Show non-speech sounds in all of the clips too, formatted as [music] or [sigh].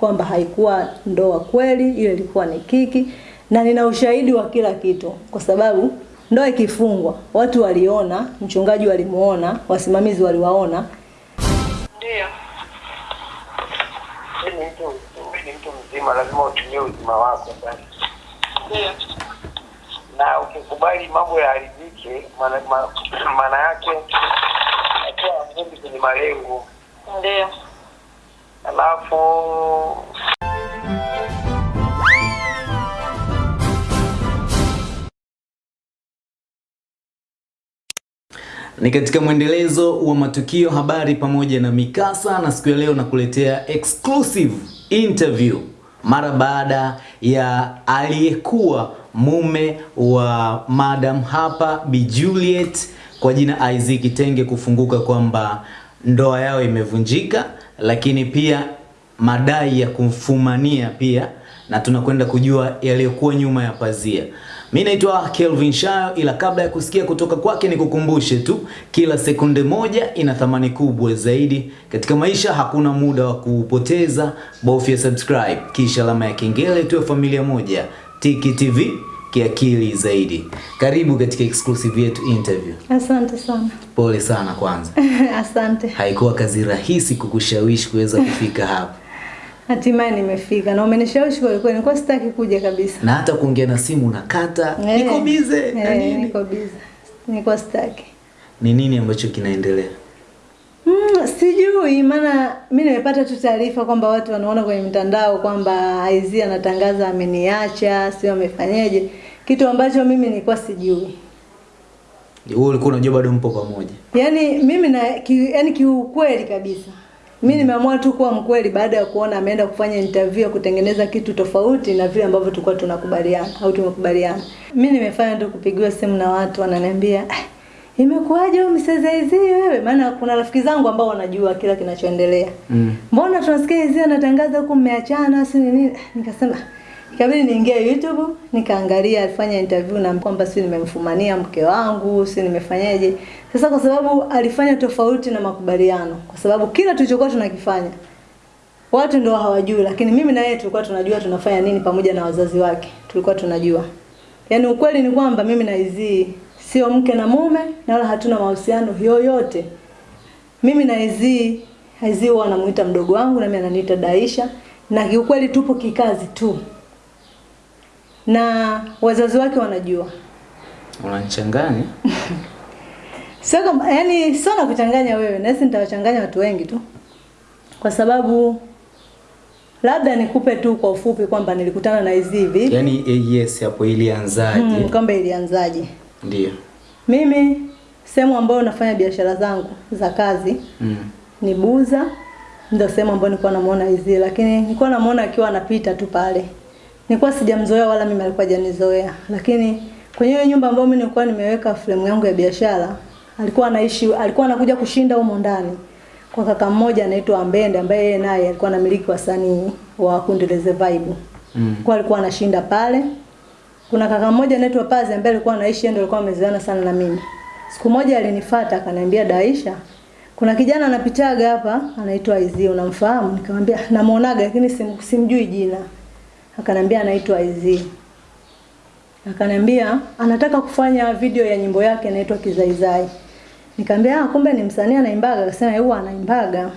kwamba haikuwa ndoa kweli, ile ilikuwa ni kiki, na nina ushahidi wa kila kitu, kwa sababu ndoa ikifungwa, watu waliona, mchungaji walimuona, wasimamizi waliwaona, Ndio. Ni mtu mzima, lazima utumie uzima wako. Ndio. Na ukikubali mambo yaharibike, maana ma- [clears throat] yake hatua kwenye malengo. Ndio. Alafu Ni katika mwendelezo wa matukio, habari pamoja na mikasa, na siku ya leo nakuletea exclusive interview. Mara baada ya aliyekuwa mume wa Madam hapa Bi Juliet kwa jina Isaac Kitenge kufunguka kwamba ndoa yao imevunjika, lakini pia madai ya kumfumania pia, na tunakwenda kujua yaliyokuwa nyuma ya pazia. Mi naitwa Kelvin Shayo, ila kabla ya kusikia kutoka kwake nikukumbushe tu, kila sekunde moja ina thamani kubwa zaidi katika maisha. Hakuna muda wa kupoteza, bofya subscribe kisha alama ya kengele, tuwe familia moja. Tiki TV kiakili zaidi. Karibu katika exclusive yetu interview. asante sana. Pole sana kwanza, [laughs] asante. haikuwa kazi rahisi kukushawishi kuweza kufika hapa, [laughs] Hatimaye nimefika na umenishawishi kwa kweli, nilikuwa sitaki kuja kabisa. na hata kuongea na simu nakata, Hey, niko bize na eh, nini. Niko bize, nilikuwa sitaki. Ni nini ambacho kinaendelea? Mm, sijui maana mi nimepata tu taarifa kwamba watu wanaona kwenye mitandao kwamba Aizia anatangaza ameniacha, sio amefanyaje, kitu ambacho mimi nilikuwa sijui. Wewe ulikuwa unajua bado mpo pamoja. Yaani mimi na ki, yani kiukweli kabisa. Mimi nimeamua tu kuwa mkweli baada ya kuona ameenda kufanya interview kutengeneza kitu tofauti na vile ambavyo tulikuwa tunakubaliana au tumekubaliana. Mimi nimefanya tu kupigiwa simu na watu wananiambia "Ah, imekuwaje wewe mseza hizi wewe? Maana kuna rafiki zangu ambao wanajua kila kinachoendelea. Mm. Mbona tunasikia hizi anatangaza huko mmeachana si nini? Nikasema ikabidi niingie YouTube nikaangalia alifanya interview na kwamba si nimemfumania mke wangu, si nimefanyaje. Sasa kwa sababu alifanya tofauti na makubaliano, kwa sababu kila tulichokuwa tunakifanya watu ndio hawajui, lakini mimi na yeye tulikuwa tunajua tunafanya nini pamoja na wazazi wake. Tulikuwa tunajua. Yaani ukweli ni kwamba mimi na Izzy sio mke na mume na wala hatuna mahusiano yoyote. Mimi na Izzy, Izzy huwa anamuita mdogo wangu na mimi ananiita Daisha na kiukweli tupo kikazi tu. Na wazazi wake wanajua. Unanichanganya? [laughs] Sio kama yani sio na kuchanganya wewe, na sisi nitawachanganya watu wengi tu. Kwa sababu labda nikupe tu kwa ufupi kwamba nilikutana na hizi hivi. Yaani eh, yes hapo ilianzaje? Hmm, kwamba ilianzaje. Ndio. Mimi sehemu ambayo nafanya biashara zangu za kazi Mm. ni Buza, ndio sehemu ambayo nilikuwa namuona hizi, lakini nilikuwa namuona akiwa anapita tu pale. Nilikuwa sijamzoea wala mimi alikuwa hajanizoea, lakini kwenye hiyo nyumba ambayo mimi nilikuwa nimeweka fremu yangu ya biashara, alikuwa anaishi, alikuwa anakuja kushinda humo ndani kwa kaka mmoja anaitwa Ambende ambaye yeye naye alikuwa anamiliki wasanii wa kundi Leze Vibe. Mm. Kwa alikuwa anashinda pale. Kuna kaka mmoja anaitwa Pazi ambaye alikuwa anaishi ndio alikuwa amezoeana sana na mimi. Siku moja alinifuata akaniambia Daisha, kuna kijana anapitaga hapa anaitwa Izio unamfahamu? Nikamwambia namuonaga lakini sim, simjui jina. Akaniambia anaitwa Izzy. Akanambia anataka kufanya video ya nyimbo yake inaitwa Kizaizai. Nikamwambia ah, kumbe ni msanii anaimbaga. Akasema yeye anaimbaga.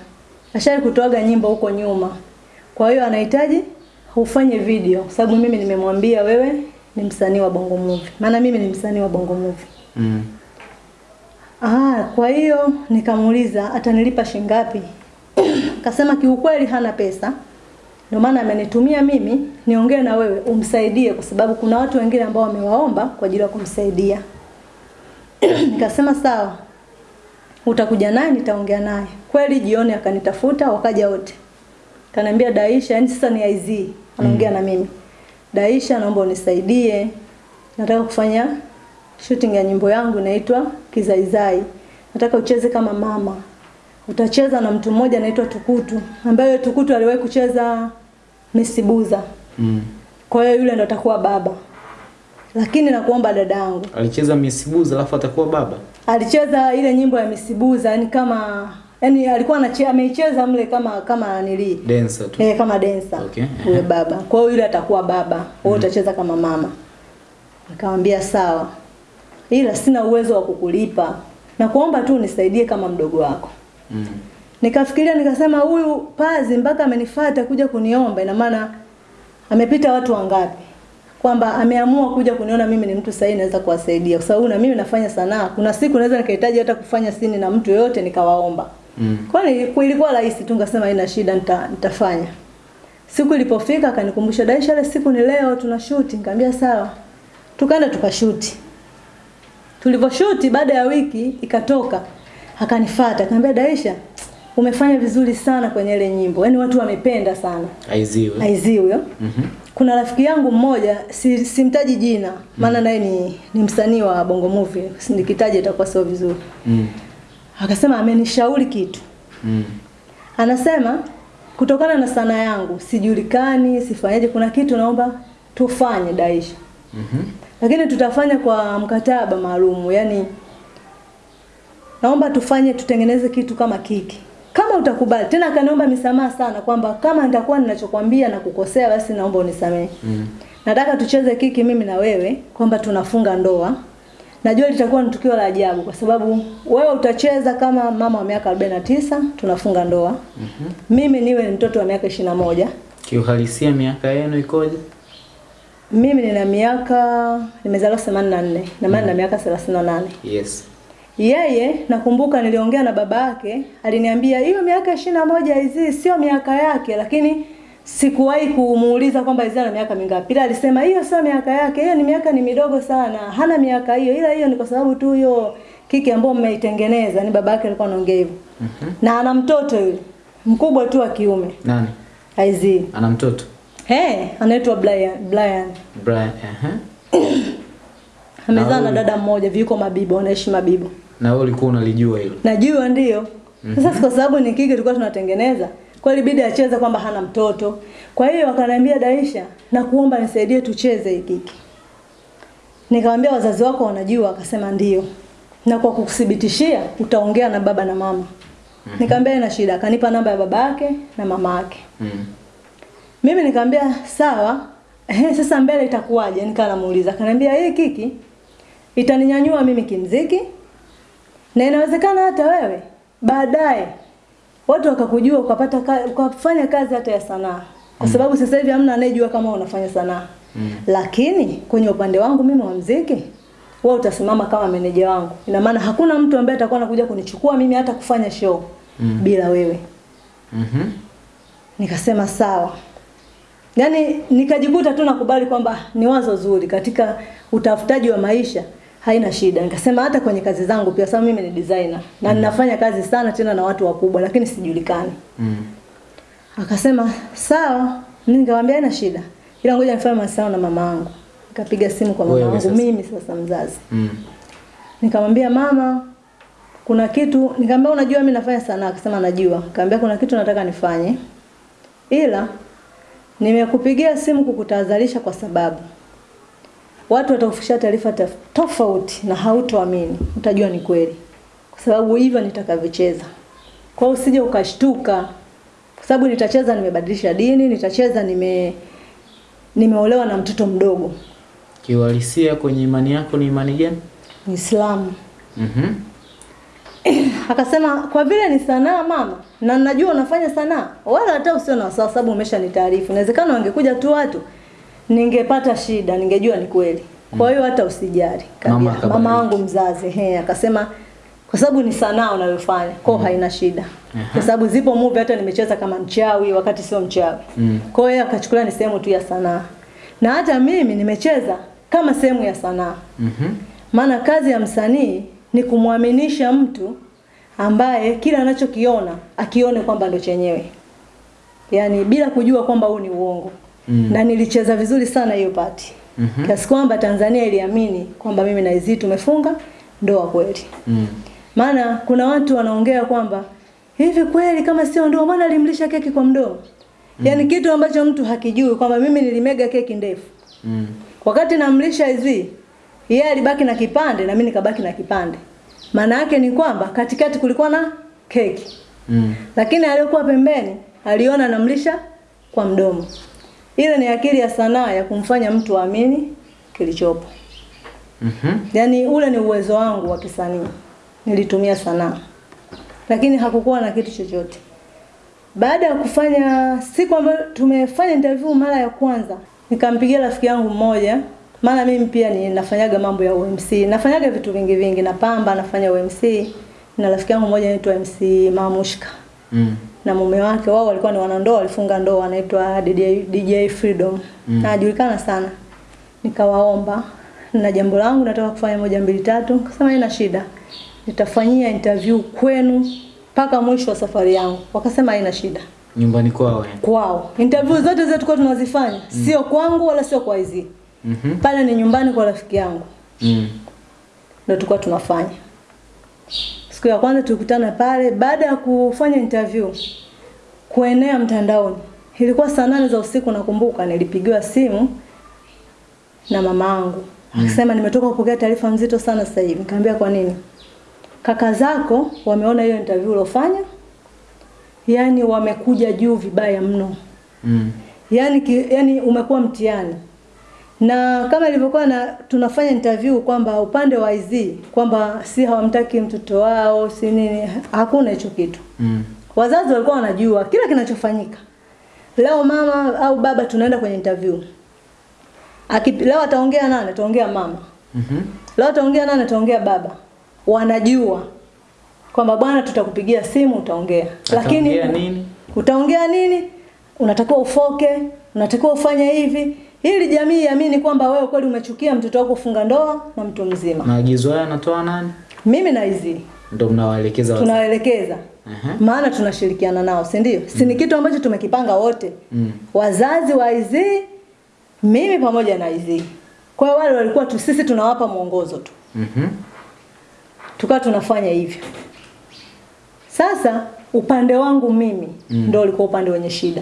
Ashari kutoaga nyimbo huko nyuma. Kwa hiyo anahitaji ufanye video kwa sababu mimi nimemwambia wewe ni msanii wa Bongo Movie. Maana mimi ni msanii wa Bongo Movie. Mm. Ah, kwa hiyo nikamuuliza atanilipa shilingi ngapi? Akasema kiukweli hana pesa. Ndio maana amenitumia mimi niongee na wewe umsaidie kwa sababu kuna watu wengine ambao wamewaomba kwa ajili ya kumsaidia. [clears throat] Nikasema sawa. Utakuja naye nitaongea naye. Kweli jioni akanitafuta wakaja wote. Kaniambia Daisha, yani sasa ni IZ anaongea na mimi. Daisha, naomba unisaidie. Nataka kufanya shooting ya nyimbo yangu inaitwa Kizaizai. Nataka ucheze kama mama. Utacheza na mtu mmoja anaitwa Tukutu, ambaye Tukutu aliwahi kucheza Misibuza. Mm. Kwa hiyo yule ndo atakuwa baba. Lakini nakuomba dadangu, Alicheza Miss Buz alafu atakuwa baba. alicheza ile nyimbo ya Misibuza, yani kama yani alikuwa anacheza ameicheza mle kama kama nili Dancer tu. eh, kama dancer Okay, yule baba. Kwa hiyo yule atakuwa baba, wewe mm. utacheza kama mama. Nikamwambia sawa, ila sina uwezo wa kukulipa na kuomba tu unisaidie kama mdogo wako. Mm. Nikafikiria nikasema, huyu pazi mpaka amenifuata kuja kuniomba, ina maana amepita watu wangapi, kwamba ameamua kuja kuniona mimi ni mtu sahihi, naweza kuwasaidia, kwa sababu na mimi nafanya sanaa. Kuna siku naweza nikahitaji hata kufanya sini na mtu yoyote, nikawaomba Mm. Kwa ilikuwa rahisi tu, nikasema haina shida, nita, nitafanya. Siku ilipofika akanikumbusha, Daisha, ile siku ni leo tuna shoot. Nikamwambia sawa, tukaenda tukashuti. Tulivyoshuti baada ya wiki ikatoka, akanifuata akaniambia, Daisha, umefanya vizuri sana kwenye ile nyimbo, yaani watu wamependa sana. Aiziwe. aiziwe huyo Mhm. kuna rafiki yangu mmoja si, simtaji jina maana naye ni, ni msanii wa Bongo Movie, nikitaja itakuwa sio vizuri. Mm. Akasema amenishauri kitu Mm. Anasema kutokana na sanaa yangu sijulikani, sifanyaje, kuna kitu naomba tufanye Daisha, Mhm. lakini tutafanya kwa mkataba maalumu yani naomba tufanye, tutengeneze kitu kama kiki kama utakubali. Tena akaniomba misamaha sana kwamba kama nitakuwa ninachokwambia na kukosea, basi naomba unisamehe. Mm. Nataka tucheze kiki mimi na wewe kwamba tunafunga ndoa. Najua litakuwa ni tukio la ajabu kwa sababu wewe utacheza kama mama wa miaka 49 tunafunga ndoa. mm -hmm. Mimi niwe ni mtoto wa miaka 21. Kiuhalisia miaka yenu ikoje? Mimi nina miaka nimezaliwa 84 na maana na miaka 38. Yes. Yeye nakumbuka niliongea na baba yake, aliniambia hiyo miaka 21 hizi sio miaka yake, lakini sikuwahi kumuuliza kwamba hizi ana miaka mingapi. Ila alisema hiyo sio miaka yake, hiyo ni miaka ni midogo sana, hana miaka hiyo, ila hiyo ni kwa sababu tu hiyo kiki ambayo mmeitengeneza. Ni baba yake alikuwa anaongea hivyo. -hmm. Na ana mtoto yule mkubwa tu wa kiume Nani? Aizi. Ana mtoto? Hey, anaitwa Brian. Brian. Brian. Aha. [coughs] Amezaa Na na dada mmoja, viko Mabibo, wanaishi Mabibo. Na wewe ulikuwa unalijua hilo? Najua ndio. Sasa mm -hmm. kwa sababu ni kike tulikuwa tunatengeneza, kwa hiyo ilibidi acheze kwamba hana mtoto. Kwa hiyo wakaniambia Daisha, nakuomba nisaidie tucheze hiki kike. Nikamwambia wazazi wako wanajua, akasema ndio. Na kwa kukuthibitishia utaongea na baba na mama. Mm -hmm. Nikamwambia ina shida, akanipa namba ya baba yake na mama yake. Mm. Mimi nikamwambia sawa. Ehe, [laughs] sasa mbele itakuwaje? Nikaa namuuliza. Akaniambia hii kiki itaninyanyua mimi kimziki na inawezekana hata wewe baadaye watu wakakujua ukapata ka, ukafanya kazi hata ya sanaa. Kwa sababu mm. sasa hivi hamna anayejua kama unafanya sanaa. Mm. Lakini kwenye upande wangu mimi wa mziki wewe utasimama kama meneja wangu. Ina maana hakuna mtu ambaye atakuwa anakuja kunichukua mimi hata kufanya show Mm. bila wewe. mm -hmm. Nikasema sawa. Yaani nikajikuta tu nakubali kwamba ni wazo zuri katika utafutaji wa maisha haina shida. Nikasema hata kwenye kazi zangu pia sababu mimi ni designer na ninafanya kazi sana tena na watu wakubwa lakini sijulikani. Mm. Akasema sawa, mimi nikamwambia haina shida. Ila ngoja nifanye mawasiliano na mama yangu. Nikapiga simu kwa mama yangu mimi sasa mzazi. Mm. Nikamwambia mama, kuna kitu, nikamwambia unajua mimi nafanya sanaa, akasema najua. Nikamwambia kuna kitu nataka nifanye. Ila nimekupigia simu kukutahadharisha kwa sababu watu watakufikishia taarifa tofauti na hautoamini, utajua ni kweli. Kwa sababu hivyo nitakavyocheza. Kwa hiyo usije ukashtuka. Kwa sababu nitacheza nimebadilisha dini, nitacheza nime nimeolewa na mtoto mdogo. Kiuhalisia kwenye imani yako ni imani gani? Muislamu. Mhm. [clears throat] Akasema kwa vile ni sanaa mama, na najua unafanya sanaa, wala hata usio na wasiwasi, sababu umeshanitaarifu. Inawezekana wangekuja tu watu, ningepata shida, ningejua ni kweli. Kwa hiyo hata usijali. Mama Mama, wangu mzazi he, akasema kwa sababu ni sanaa unayofanya, kwa mm. haina shida. Kwa sababu zipo movie hata nimecheza kama mchawi wakati sio mchawi. Mm. Kwa hiyo akachukulia ni sehemu tu ya sanaa. Na hata mimi nimecheza kama sehemu ya sanaa. Mhm. Maana kazi ya msanii ni kumwaminisha mtu ambaye kila anachokiona akione kwamba ndo chenyewe, yaani bila kujua kwamba huu ni uongo. Mm. Na nilicheza vizuri sana hiyo pati mm -hmm. kiasi kwamba Tanzania iliamini kwamba mimi na Izzy tumefunga ndoa kweli. Mm. Maana kuna watu wanaongea kwamba hivi kweli kama sio ndoa, maana alimlisha keki kwa mdomo. Yaani kitu ambacho mtu hakijui kwamba mimi nilimega keki ndefu. Mm. Wakati namlisha hizi, yeye alibaki na kipande na mimi nikabaki na kipande. Maana yake ni kwamba katikati kulikuwa na keki. Mm. lakini aliyokuwa pembeni aliona namlisha kwa mdomo. Ile ni akili ya sanaa ya kumfanya mtu aamini kilichopo. Mhm. Yaani ule ni uwezo wangu wa kisanii, nilitumia sanaa, lakini hakukuwa na kitu chochote. Baada ya kufanya siku ambayo tumefanya interview mara ya kwanza, nikampigia rafiki yangu mmoja, maana mimi pia ni nafanyaga mambo ya UMC, nafanyaga vitu vingi vingi, napamba, nafanya UMC na rafiki yangu mmoja anaitwa MC Mamushka Mm. na mume wake, wao walikuwa ni wanandoa, walifunga ndoa, anaitwa DJ, DJ Freedom Mm. na anajulikana sana. Nikawaomba na jambo langu nataka kufanya moja mbili tatu, kasema ina shida, nitafanyia interview kwenu mpaka mwisho wa safari yangu. Wakasema haina shida Nyumbani kwao. eh? kwao. Interview zote zetu tulikuwa tunazifanya mm. sio kwangu wala sio kwa hizi, Mhm. pale ni nyumbani kwa rafiki yangu Mm. ndio tulikuwa tunafanya. Siku ya kwanza tulikutana pale, baada ya kufanya interview kuenea mtandaoni, ilikuwa saa nane za usiku. Nakumbuka nilipigiwa simu na mama yangu akisema, nimetoka kupokea taarifa nzito sana sasa hivi. Nikamwambia kwa nini? Kaka zako wameona hiyo interview uliofanya, yani wamekuja juu vibaya mno Mm. yani, ki, yani umekuwa mtihani na kama ilivyokuwa na tunafanya interview kwamba upande wa IZ kwamba si hawamtaki mtoto wao si nini, hakuna hicho kitu. Mm. Wazazi walikuwa wanajua kila kinachofanyika. Leo mama au baba tunaenda kwenye interview, Aki, leo ataongea nani? Ataongea mama. Mhm. Leo ataongea nani? Ataongea baba. Wanajua kwamba bwana, tutakupigia simu utaongea, lakini nini? utaongea nini? Unatakiwa ufoke, unatakiwa ufanye hivi, ili jamii iamini kwamba wewe kweli umechukia mtoto wako kufunga ndoa na mtu mzima. Maagizo haya anatoa nani? Mimi na hizi Ndio mnawaelekeza Tunawaelekeza. Aha. maana tunashirikiana nao, si ndio? Si ni kitu ambacho tumekipanga wote, Mm. wazazi wa hizi, mimi pamoja na hizi. Kwa hiyo wale walikuwa tu, sisi tunawapa mwongozo tu, Mhm. tukawa tunafanya hivyo. Sasa upande wangu mimi Mm. ndio ulikuwa upande wenye shida.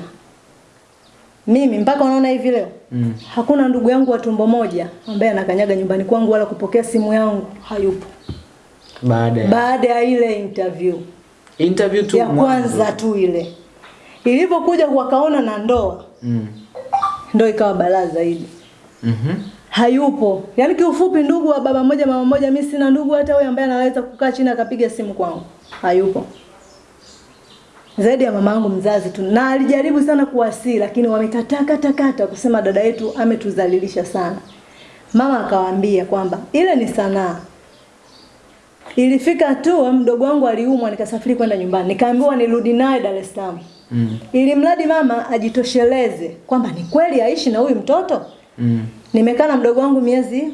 Mimi mpaka unaona hivi leo Mm. hakuna ndugu yangu wa tumbo moja ambaye anakanyaga nyumbani kwangu wala kupokea simu yangu, hayupo. Baada ya Baada ya ile interview interview tu ya mwanzo. kwanza tu ile ilivyokuja wakaona na ndoa, Mm. ndo ikawa balaa zaidi. Mhm. Hayupo. Yaani kiufupi, ndugu wa baba moja mama moja, mimi sina ndugu hata huyo ambaye anaweza kukaa chini akapiga simu kwangu, hayupo. Zaidi ya mama yangu mzazi tu, na alijaribu sana kuwasii, lakini wamekataa kata kata kusema dada yetu ametudhalilisha sana. Mama akawaambia kwamba ile ni sanaa. Ilifika tu mdogo wangu aliumwa, nikasafiri kwenda nyumbani, nikaambiwa nirudi naye Dar es Salaam Mm. ili mradi mama ajitosheleze kwamba ni kweli aishi na huyu mtoto. Mm. Nimekaa na mdogo wangu miezi,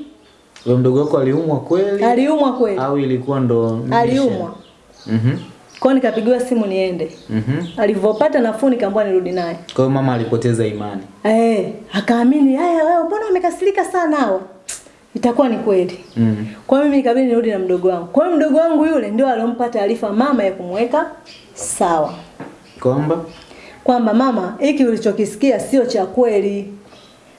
Wewe mdogo wako aliumwa kweli? aliumwa kweli, Au ilikuwa ndo aliumwa. Mhm. Kwa nikapigiwa simu niende. Mhm. Mm Alivyopata nafuu nikaambiwa nirudi naye. Kwa hiyo mama alipoteza imani. Eh, akaamini, haya wewe mbona umekasirika sana hawa? Itakuwa ni kweli. Mm. Kwa mimi nikabidi nirudi na mdogo wangu. Kwa hiyo mdogo wangu yule ndio alompa taarifa mama ya kumweka sawa. Kwamba Kwamba mama, hiki ulichokisikia sio cha kweli.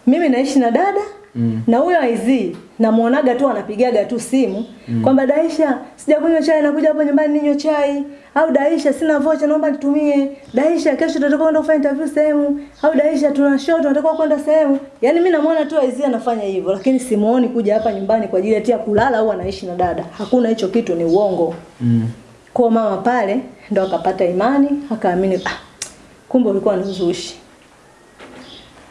Mimi naishi na dada Mm. na huyo aizi namuonaga tu anapigaga tu simu mm. kwamba Daisha, sijakunywa chai, nakuja hapo nyumbani ninywe chai, au Daisha, sina vocha, naomba nitumie. Daisha, kesho tunataka kwenda kufanya interview sehemu, au Daisha, tuna show tunataka kwenda sehemu. Yani mimi namuona tu aizi anafanya hivyo, lakini simuoni kuja hapa nyumbani kwa ajili ya kulala au anaishi na dada. Hakuna hicho kitu, ni uongo. mm. Kwa mama pale ndo akapata imani, akaamini ah, kumbe ulikuwa ni uzushi.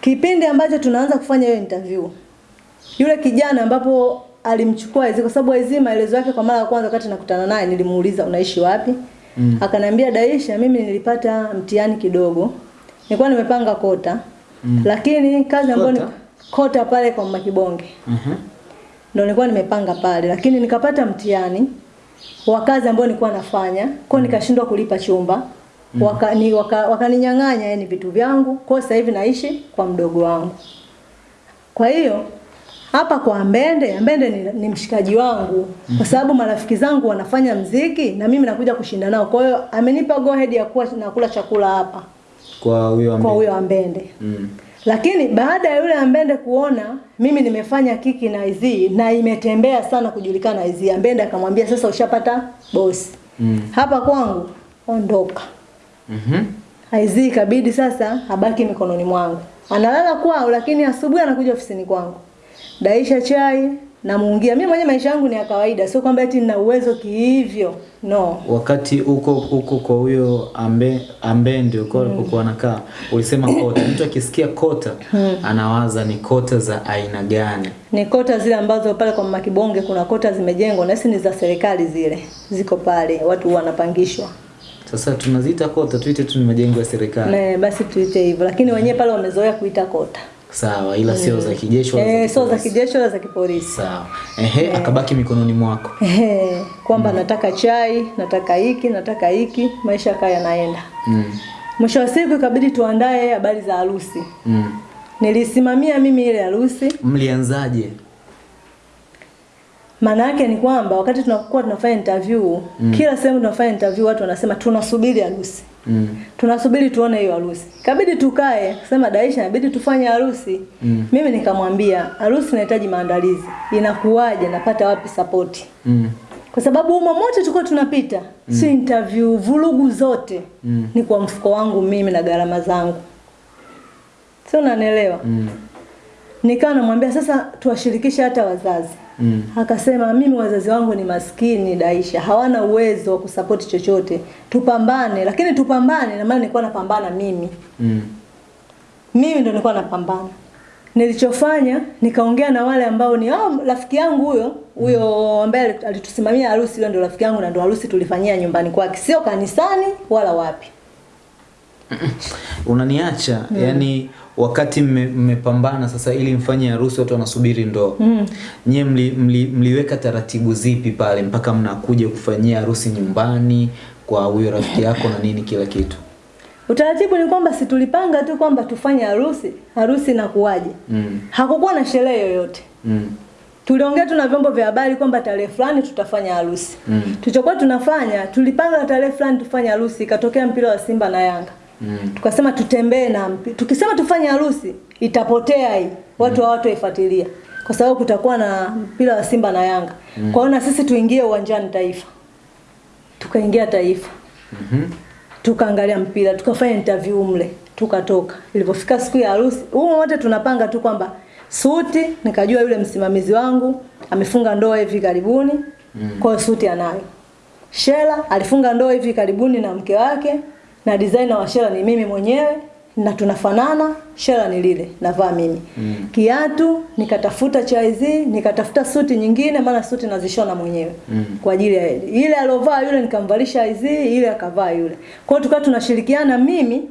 Kipindi ambacho tunaanza kufanya hiyo interview, yule kijana ambapo alimchukua Ezi kwa sababu Ezi maelezo yake kwa mara ya kwanza wakati nakutana naye nilimuuliza unaishi wapi? Mm. Akaniambia Daisha, mimi nilipata mtihani kidogo, nilikuwa nimepanga kota Mm. lakini kazi ambayo ni Kota? pale kwa Makibonge Mhm. ndo nilikuwa nimepanga pale, lakini nikapata mtihani wa kazi ambayo nilikuwa nafanya, kwa nikashindwa kulipa chumba Mm. waka, ni, waka, wakaninyang'anya yani vitu vyangu. Kwa sasa hivi naishi kwa mdogo wangu. Kwa hiyo hapa kwa Mbende, Mbende ni, ni mshikaji wangu kwa sababu marafiki zangu wanafanya mziki na mimi nakuja kushinda nao. Kwa hiyo amenipa go ahead ya kuwa nakula chakula hapa Kwa huyo kwa huyo Ambende. Mm. Lakini baada ya yule Ambende kuona mimi nimefanya kiki na Izi na imetembea sana kujulikana Izi, Ambende akamwambia sasa ushapata bosi. Mm. Hapa kwangu ondoka. Mhm. Aizii ikabidi sasa abaki mikononi mwangu. Analala kwao lakini asubuhi anakuja ofisini kwangu. Daisha chai namuungia. Mimi mwenyewe maisha yangu ni ya kawaida, sio kwamba eti nina uwezo kihivyo. No. Wakati uko huko kwa huyo ambe ambe ndio kwa mm. kwa anakaa, ulisema kota. Mtu akisikia kota mm. anawaza ni kota za aina gani? Ni kota zile ambazo pale kwa Mama Kibonge kuna kota zimejengwa na ni za serikali zile. Ziko pale, watu wanapangishwa. Sasa tunaziita kota, tuite tu ni majengo ya serikali. Ne, basi tuite hivyo, lakini wenyewe pale wamezoea kuita kota. Sawa, ila sio za kijeshi wala Eh, sio za kijeshi wala za kipolisi. Sawa. Ehe, akabaki mikononi mwako. Ehe, kwamba nataka chai, nataka hiki, nataka hiki, maisha kaya yanaenda. Mm. Mwisho wa siku ikabidi tuandae habari za harusi. Mm. Nilisimamia mimi ile harusi. Mlianzaje? Maana yake ni kwamba wakati tunakuwa tunafanya interview, mm. kila sehemu tunafanya interview watu wanasema tunasubiri harusi. Mm. Tunasubiri tuone hiyo harusi. Kabidi tukae, sema Daisha inabidi tufanye harusi. Mm. Mimi nikamwambia harusi inahitaji maandalizi. Inakuwaje? Napata wapi support? Mm. Kwa sababu umo mote tulikuwa tunapita, mm. si interview, vurugu zote Mm. ni kwa mfuko wangu mimi na gharama zangu. Sio unanielewa? Mm. Nikawa namwambia sasa tuwashirikishe hata wazazi. Mm. Akasema mimi wazazi wangu ni maskini Daisha, hawana uwezo wa kusapoti chochote. Tupambane, lakini tupambane na maana nilikuwa napambana mimi. Mm. Mimi ndo nilikuwa napambana. Nilichofanya nikaongea na wale ambao ni oh, rafiki yangu huyo huyo ambaye alitusimamia harusi, huyo ndo rafiki yangu na ndo harusi tulifanyia nyumbani kwake, sio kanisani wala wapi. [laughs] Unaniacha mm. yani wakati mme- mmepambana sasa ili mfanye harusi watu wanasubiri ndoa. Mm. Nyie mli, mli, mliweka taratibu zipi pale mpaka mnakuja kufanyia harusi nyumbani kwa huyo rafiki yako na nini kila kitu? Utaratibu ni kwamba si tulipanga tu kwamba tufanye harusi, harusi inakuwaje. Mm. Hakukuwa na sherehe yoyote. Mm. Tuliongea tu na vyombo vya habari kwamba tarehe fulani tutafanya harusi. Mm. Tulichokuwa tunafanya, tulipanga tarehe fulani tufanye harusi, ikatokea mpira wa Simba na Yanga. Mm. Tukasema tutembee na mpi. Tukisema tufanye harusi, itapotea hii. Watu hawataifuatilia. Kwa sababu kutakuwa na mpira wa Simba na Yanga. mm. Kwa hiyo na sisi tuingie uwanjani Taifa. Tukaingia Taifa. Mhm. Tukaangalia mpira, tukafanya interview mle, tukatoka. Ilipofika siku ya harusi, huo wote tunapanga tu kwamba suti, nikajua yule msimamizi wangu amefunga ndoa hivi karibuni. mm. Kwa hiyo suti anayo. Shela alifunga ndoa hivi karibuni na mke wake na designer wa Shela ni mimi mwenyewe na tunafanana, Shela ni lile navaa mimi. Mm. Kiatu nikatafuta chaizi, nikatafuta suti nyingine maana suti nazishona mwenyewe. Mm. Kwa ajili ya ile aliovaa yule nikamvalisha hizi, ile akavaa yule. Kwa hiyo tukawa tunashirikiana mimi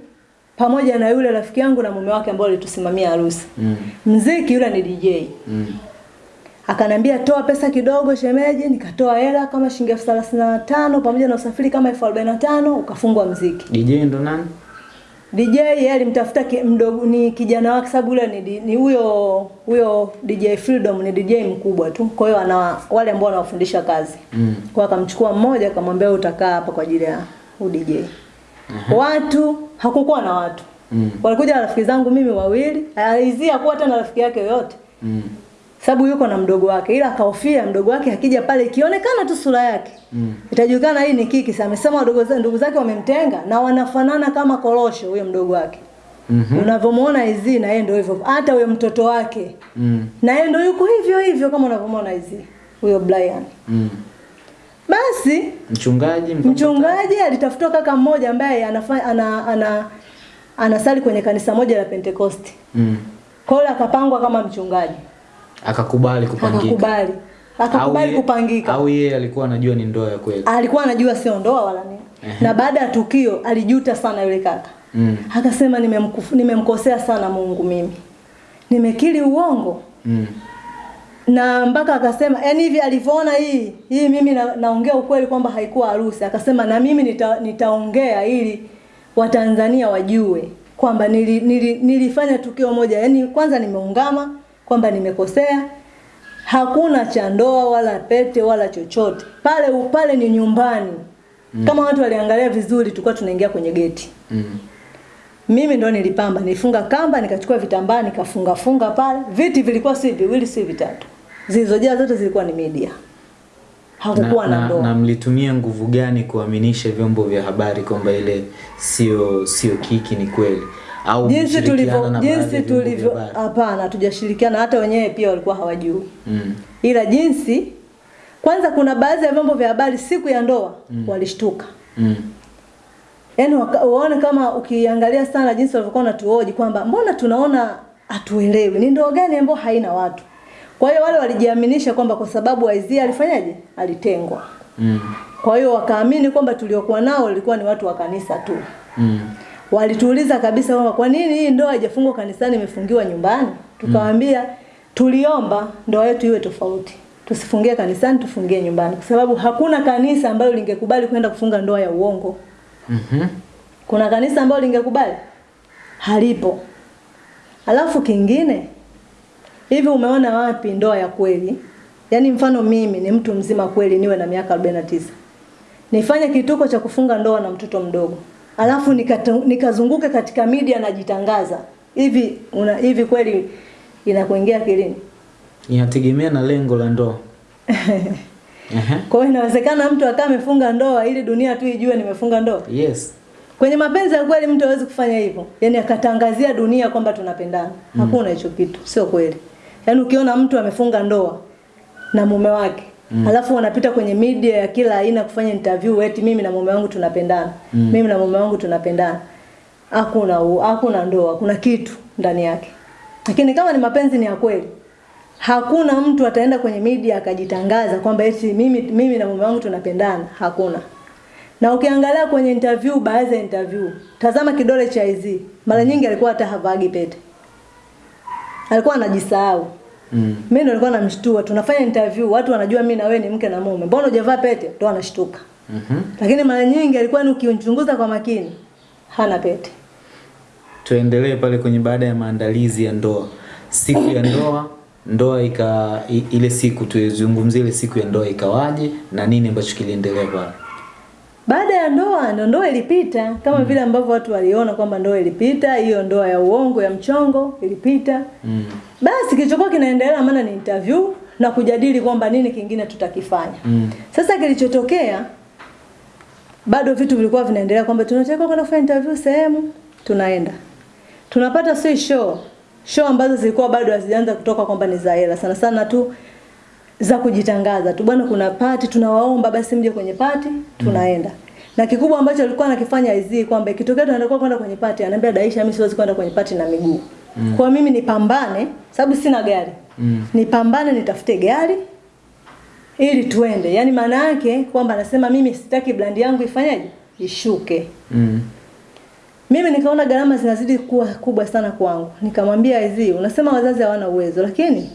pamoja na yule rafiki yangu na mume wake ambao alitusimamia harusi. Mm. Mziki yule ni DJ. Mm. Akanambia toa pesa kidogo shemeji, nikatoa hela kama shilingi elfu thelathini na tano pamoja na usafiri kama elfu arobaini na tano ukafungwa mziki. DJ ndo nani? DJ yeye alimtafuta mdogo ni kijana wake sababu yule ni ni huyo huyo DJ Freedom ni DJ mkubwa tu. Kwa hiyo ana wale ambao wanawafundisha kazi. Mm. Kwa akamchukua mmoja akamwambia wewe utakaa hapa kwa ajili ya udj. Watu hakukuwa na watu. Mm. Walikuja rafiki zangu mimi wawili, alizia kuwa hata na rafiki yake yoyote. Mm. Sababu yuko na mdogo wake ila akahofia mdogo wake akija pale ikionekana tu sura yake. Mm. Itajulikana hii ni kiki. Sasa amesema wadogo zake ndugu zake wamemtenga na wanafanana kama korosho huyo mdogo wake. mm -hmm. Unavyomuona hizi na yeye ndio hivyo. Hata huyo mtoto wake Mm. na yeye ndio yuko hivyo hivyo kama unavyomuona hizi. Huyo Brian. Mm. Basi Mchungaji mkampa- mchungaji alitafuta kaka mmoja ambaye anafanya ana, ana anasali kwenye kanisa moja la pentekosti Mm. Kwa hiyo akapangwa kama mchungaji. Akakubali kupangika. Akakubali. Akakubali kupangika. Au yeye alikuwa anajua ni ndoa ya kweli. alikuwa anajua sio ndoa wala nini. Na baada ya tukio alijuta sana yule kaka. Mm. Akasema nimemkosea nime sana Mungu mimi. Nimekiri uongo. Mm. Na mpaka akasema yani hivi alivyoona hii hii mimi na, naongea ukweli kwamba haikuwa harusi. Akasema na mimi nita, nitaongea ili Watanzania wajue kwamba nili, nili, nilifanya tukio moja. Yaani kwanza nimeungama kwamba nimekosea. Hakuna cha ndoa wala pete wala chochote. Pale pale ni nyumbani. mm. Kama watu waliangalia vizuri tulikuwa tunaingia kwenye geti. Mm. Mimi ndo nilipamba, nilifunga kamba, nikachukua vitambaa, nikafunga funga pale. Viti vilikuwa si viwili si vitatu. Zilizojaa zote zilikuwa ni media. hakukuwa na, na, ndoa. na mlitumia nguvu gani kuaminisha vyombo vya habari kwamba ile sio sio kiki ni kweli au jinsi tulivyo jinsi tulivyo hapana tujashirikiana hata wenyewe pia walikuwa hawajui mm. ila jinsi kwanza kuna baadhi ya vyombo vya habari siku ya ndoa mm. walishtuka Mm. yaani waone kama ukiangalia sana jinsi walivyokuwa wanatuhoji kwamba mbona tunaona hatuelewi ni ndoa gani ambayo haina watu kwa hiyo wale walijiaminisha kwamba kwa sababu Aizia alifanyaje alitengwa Mm. kwa hiyo wakaamini kwamba tuliokuwa nao walikuwa ni watu wa kanisa tu Mm. Walituuliza kabisa kwamba kwa nini hii ndoa haijafungwa kanisani imefungiwa nyumbani? Tukawaambia tuliomba ndoa yetu iwe tofauti. Tusifungie kanisani tufungie nyumbani. Kwa sababu hakuna kanisa ambalo lingekubali kwenda kufunga ndoa ya uongo. Mm -hmm. kuna kanisa ambalo lingekubali? Halipo. Alafu kingine hivi umeona wapi ndoa ya kweli? Yaani mfano mimi ni mtu mzima kweli niwe na miaka 49 nifanye kituko cha kufunga ndoa na mtoto mdogo alafu nikazunguka nika katika media najitangaza. Hivi una, hivi kweli inakuingia kilini inategemea na lengo la ndoa. [laughs] Kwa hiyo inawezekana mtu akawa amefunga ndoa ili dunia tu ijue nimefunga ndoa? Yes. Kwenye mapenzi ya kweli mtu hawezi kufanya hivyo. Yaani akatangazia dunia kwamba tunapendana. Hakuna hicho kitu, sio kweli. Yaani ukiona mtu amefunga ndoa na mume wake, mm. alafu wanapita kwenye media ya kila aina kufanya interview eti mimi na mume wangu tunapendana. Mm. Mimi na mume wangu tunapendana. Hakuna hakuna ndoa, kuna kitu ndani yake. Lakini kama ni mapenzi ni ya kweli, hakuna mtu ataenda kwenye media akajitangaza kwamba eti mimi mimi na mume wangu tunapendana. Hakuna. Na ukiangalia kwenye interview, baadhi ya interview, tazama kidole cha Izzy. Mara nyingi alikuwa hata havagi pete. Alikuwa anajisahau. Mm. Mimi nilikuwa namshtua, tunafanya interview, watu wanajua mimi na wewe ni mke na mume. Mbona hujavaa pete? Ndio anashtuka. Mhm. Lakini mara nyingi alikuwa ni ukimchunguza kwa makini, hana pete. tuendelee pale kwenye baada ya maandalizi ya ndoa siku ya ndoa ndoa ika ile siku tuizungumzie ile siku ya ndoa ikawaje na nini ambacho kiliendelea pale Baada ya ndoa ndo ndoa ilipita kama mm. vile ambavyo watu waliona kwamba ndoa ilipita, hiyo ndoa ya uongo ya mchongo ilipita. mm. Basi kilichokuwa kinaendelea maana ni interview na kujadili kwamba nini kingine tutakifanya. Mm. Sasa kilichotokea bado vitu vilikuwa vinaendelea kwamba tunataka kwenda kufanya interview sehemu, tunaenda. Tunapata si show. Show ambazo zilikuwa bado hazijaanza kutoka kwamba ni za hela. Sana sana tu za kujitangaza tu bwana kuna pati tunawaomba basi mje kwenye pati tunaenda mm. na kikubwa ambacho alikuwa anakifanya hizi kwamba ikitokea tunataka kwenda kwenye pati anaambia Daisha mimi siwezi kwenda kwenye pati na miguu mm. kwa mimi nipambane sababu sina gari Mm. nipambane nitafute gari ili tuende yani maana yake kwamba anasema mimi sitaki brand yangu ifanyaje ishuke Mm. mimi nikaona gharama zinazidi kuwa kubwa sana kwangu. Nikamwambia hizi, unasema wazazi hawana uwezo, lakini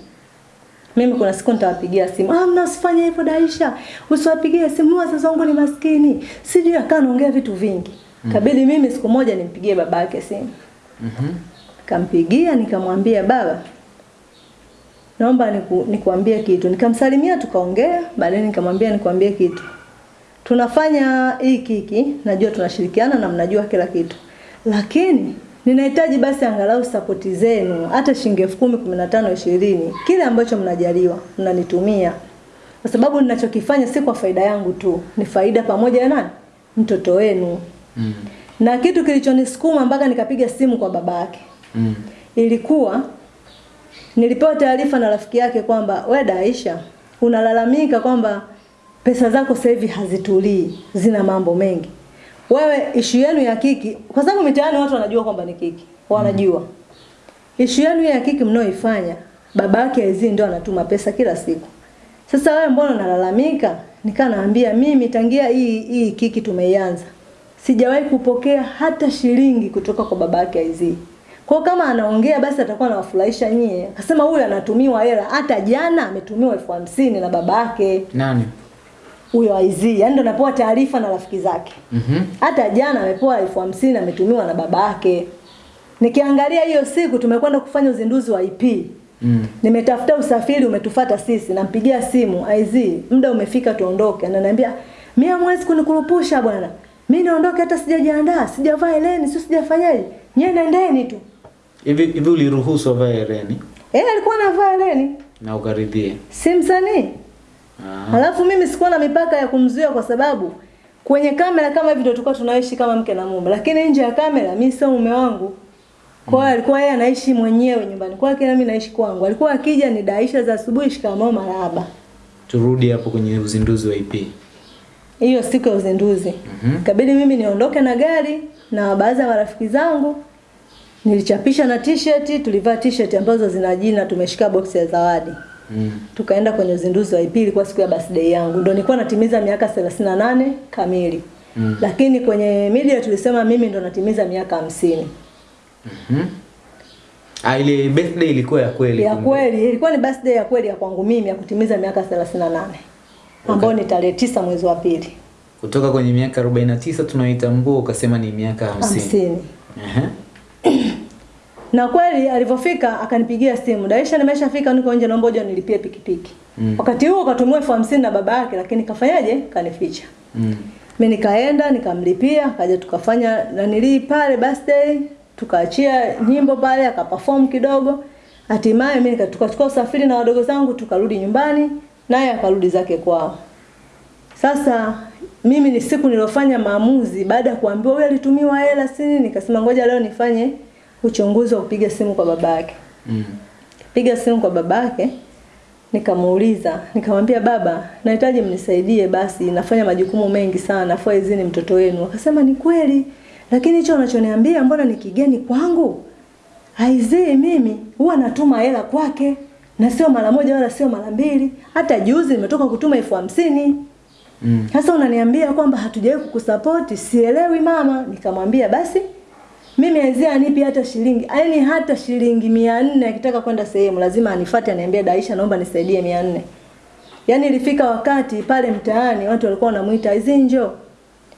mimi kuna siku nitawapigia simu. Ah, mna usifanye hivyo Daisha. Usiwapigie simu, wazazi wangu ni maskini. Sijui akaa naongea vitu vingi. Kabidi mimi siku moja nimpigie baba yake simu. Mhm. Kampigia nikamwambia baba, naomba niku, nikuambie kitu. Nikamsalimia tukaongea, baadaye nikamwambia nikuambie kitu. Tunafanya hiki hiki, najua tunashirikiana na mnajua kila kitu. Lakini ninahitaji basi angalau sapoti zenu hata shilingi elfu kumi, kumi na tano, ishirini, kile ambacho mnajaliwa mnanitumia, kwa sababu ninachokifanya si kwa faida yangu tu, ni faida pamoja na nani, mtoto wenu. Mm. Na kitu kilichonisukuma mpaka nikapiga simu kwa baba yake Mm. ilikuwa nilipewa taarifa na rafiki yake kwamba we Daisha unalalamika kwamba pesa zako sasa hivi hazitulii, zina mambo mengi. Wewe ishu yenu ya kiki, kwa sababu mitaani watu wanajua kwamba ni kiki, wanajua ishu yenu ya kiki mnaoifanya, baba yake Izzy ndio anatuma pesa kila siku. Sasa wewe mbona unalalamika? Nikaa naambia mimi tangia hii hii kiki tumeianza sijawahi kupokea hata shilingi kutoka kwa baba yake Izzy. Kwa kama anaongea basi atakuwa anawafurahisha nyie. Akasema huyu anatumiwa hela, hata jana ametumiwa elfu hamsini na baba yake nani huyo Izzy. Yaani ndo anapewa taarifa na rafiki zake. Mhm. Hata jana amepewa elfu hamsini ametumiwa na baba yake. Nikiangalia hiyo siku tumekwenda kufanya uzinduzi wa IP. Mm. Nimetafuta usafiri umetufata sisi, nampigia simu IZ, muda umefika tuondoke. Ananiambia, "Mimi hamwezi kunikurupusha bwana. Mimi naondoke hata sijajiandaa, sijavaa eleni, sio sijafanyaje. Nyewe nendeni tu." hivi hivi uliruhusu avae hereni Eh, alikuwa anavaa eleni. na ukaridhia Si msanii. Ah. Halafu mimi sikuwa na mipaka ya kumzuia kwa sababu kwenye kamera kama hivi ndio tulikuwa tunaishi kama mke na mume, lakini nje ya kamera mimi sio mume wangu. Kwa hiyo alikuwa yeye anaishi mwenyewe nyumbani kwake na mimi naishi kwangu. Alikuwa akija ni daisha za asubuhi, shikamoo, marahaba. Turudi hapo kwenye uzinduzi wa EP. Hiyo siku ya uzinduzi. Mm -hmm. Kabidi mimi niondoke na gari na baadhi ya marafiki zangu. Nilichapisha na t-shirt, tulivaa t-shirt ambazo zina jina tumeshika box ya zawadi. Mm. Tukaenda kwenye uzinduzi wa EP ilikuwa siku ya birthday yangu. Ndio nilikuwa natimiza miaka 38 kamili. Mm. Lakini kwenye media tulisema mimi ndo natimiza miaka hamsini. Mhm. Ah, ile birthday ilikuwa ya kweli. Ya kweli, ilikuwa ni birthday ya kweli ya kwangu mimi ya kutimiza miaka 38. Okay. Ambao ni tarehe tisa mwezi wa pili. Kutoka kwenye miaka 49 tunaoitambua ukasema ni miaka 50. hamsini. Ehe. Na kweli alivyofika akanipigia simu, Daisha, nimeshafika niko nje, naomba uje nilipie pikipiki. Mm. Wakati huo katumiwa elfu hamsini na baba yake, lakini kafanyaje? Kanificha. Mm. Mimi nikaenda nikamlipia, akaja tukafanya nanilii pale birthday, tukaachia nyimbo pale, akaperform kidogo. Hatimaye mimi nika- tukachukua usafiri na wadogo zangu tukarudi nyumbani, naye akarudi zake kwao. Sasa mimi ni siku nilofanya maamuzi baada ya kuambiwa huyu alitumiwa hela sini, nikasema ngoja leo nifanye uchunguzi wa kupiga simu kwa babake. Mm. Piga simu kwa babake nikamuuliza, nikamwambia baba, nahitaji mnisaidie basi, nafanya majukumu mengi sana, afu hizi ni mtoto wenu. Akasema ni kweli, lakini hicho unachoniambia mbona ni kigeni kwangu? Aizee mimi huwa natuma hela kwake na sio mara moja wala sio mara mbili. Hata juzi nimetoka kutuma elfu hamsini. Mm. Sasa unaniambia kwamba hatujawahi kukusapoti, sielewi mama. Nikamwambia basi mimi Aizia anipi hata shilingi, yaani hata shilingi mia nne akitaka kwenda sehemu lazima anifuate aniambie Daisha, naomba nisaidie mia nne. Yaani ilifika wakati pale mtaani watu walikuwa wanamwita Aizi njoo.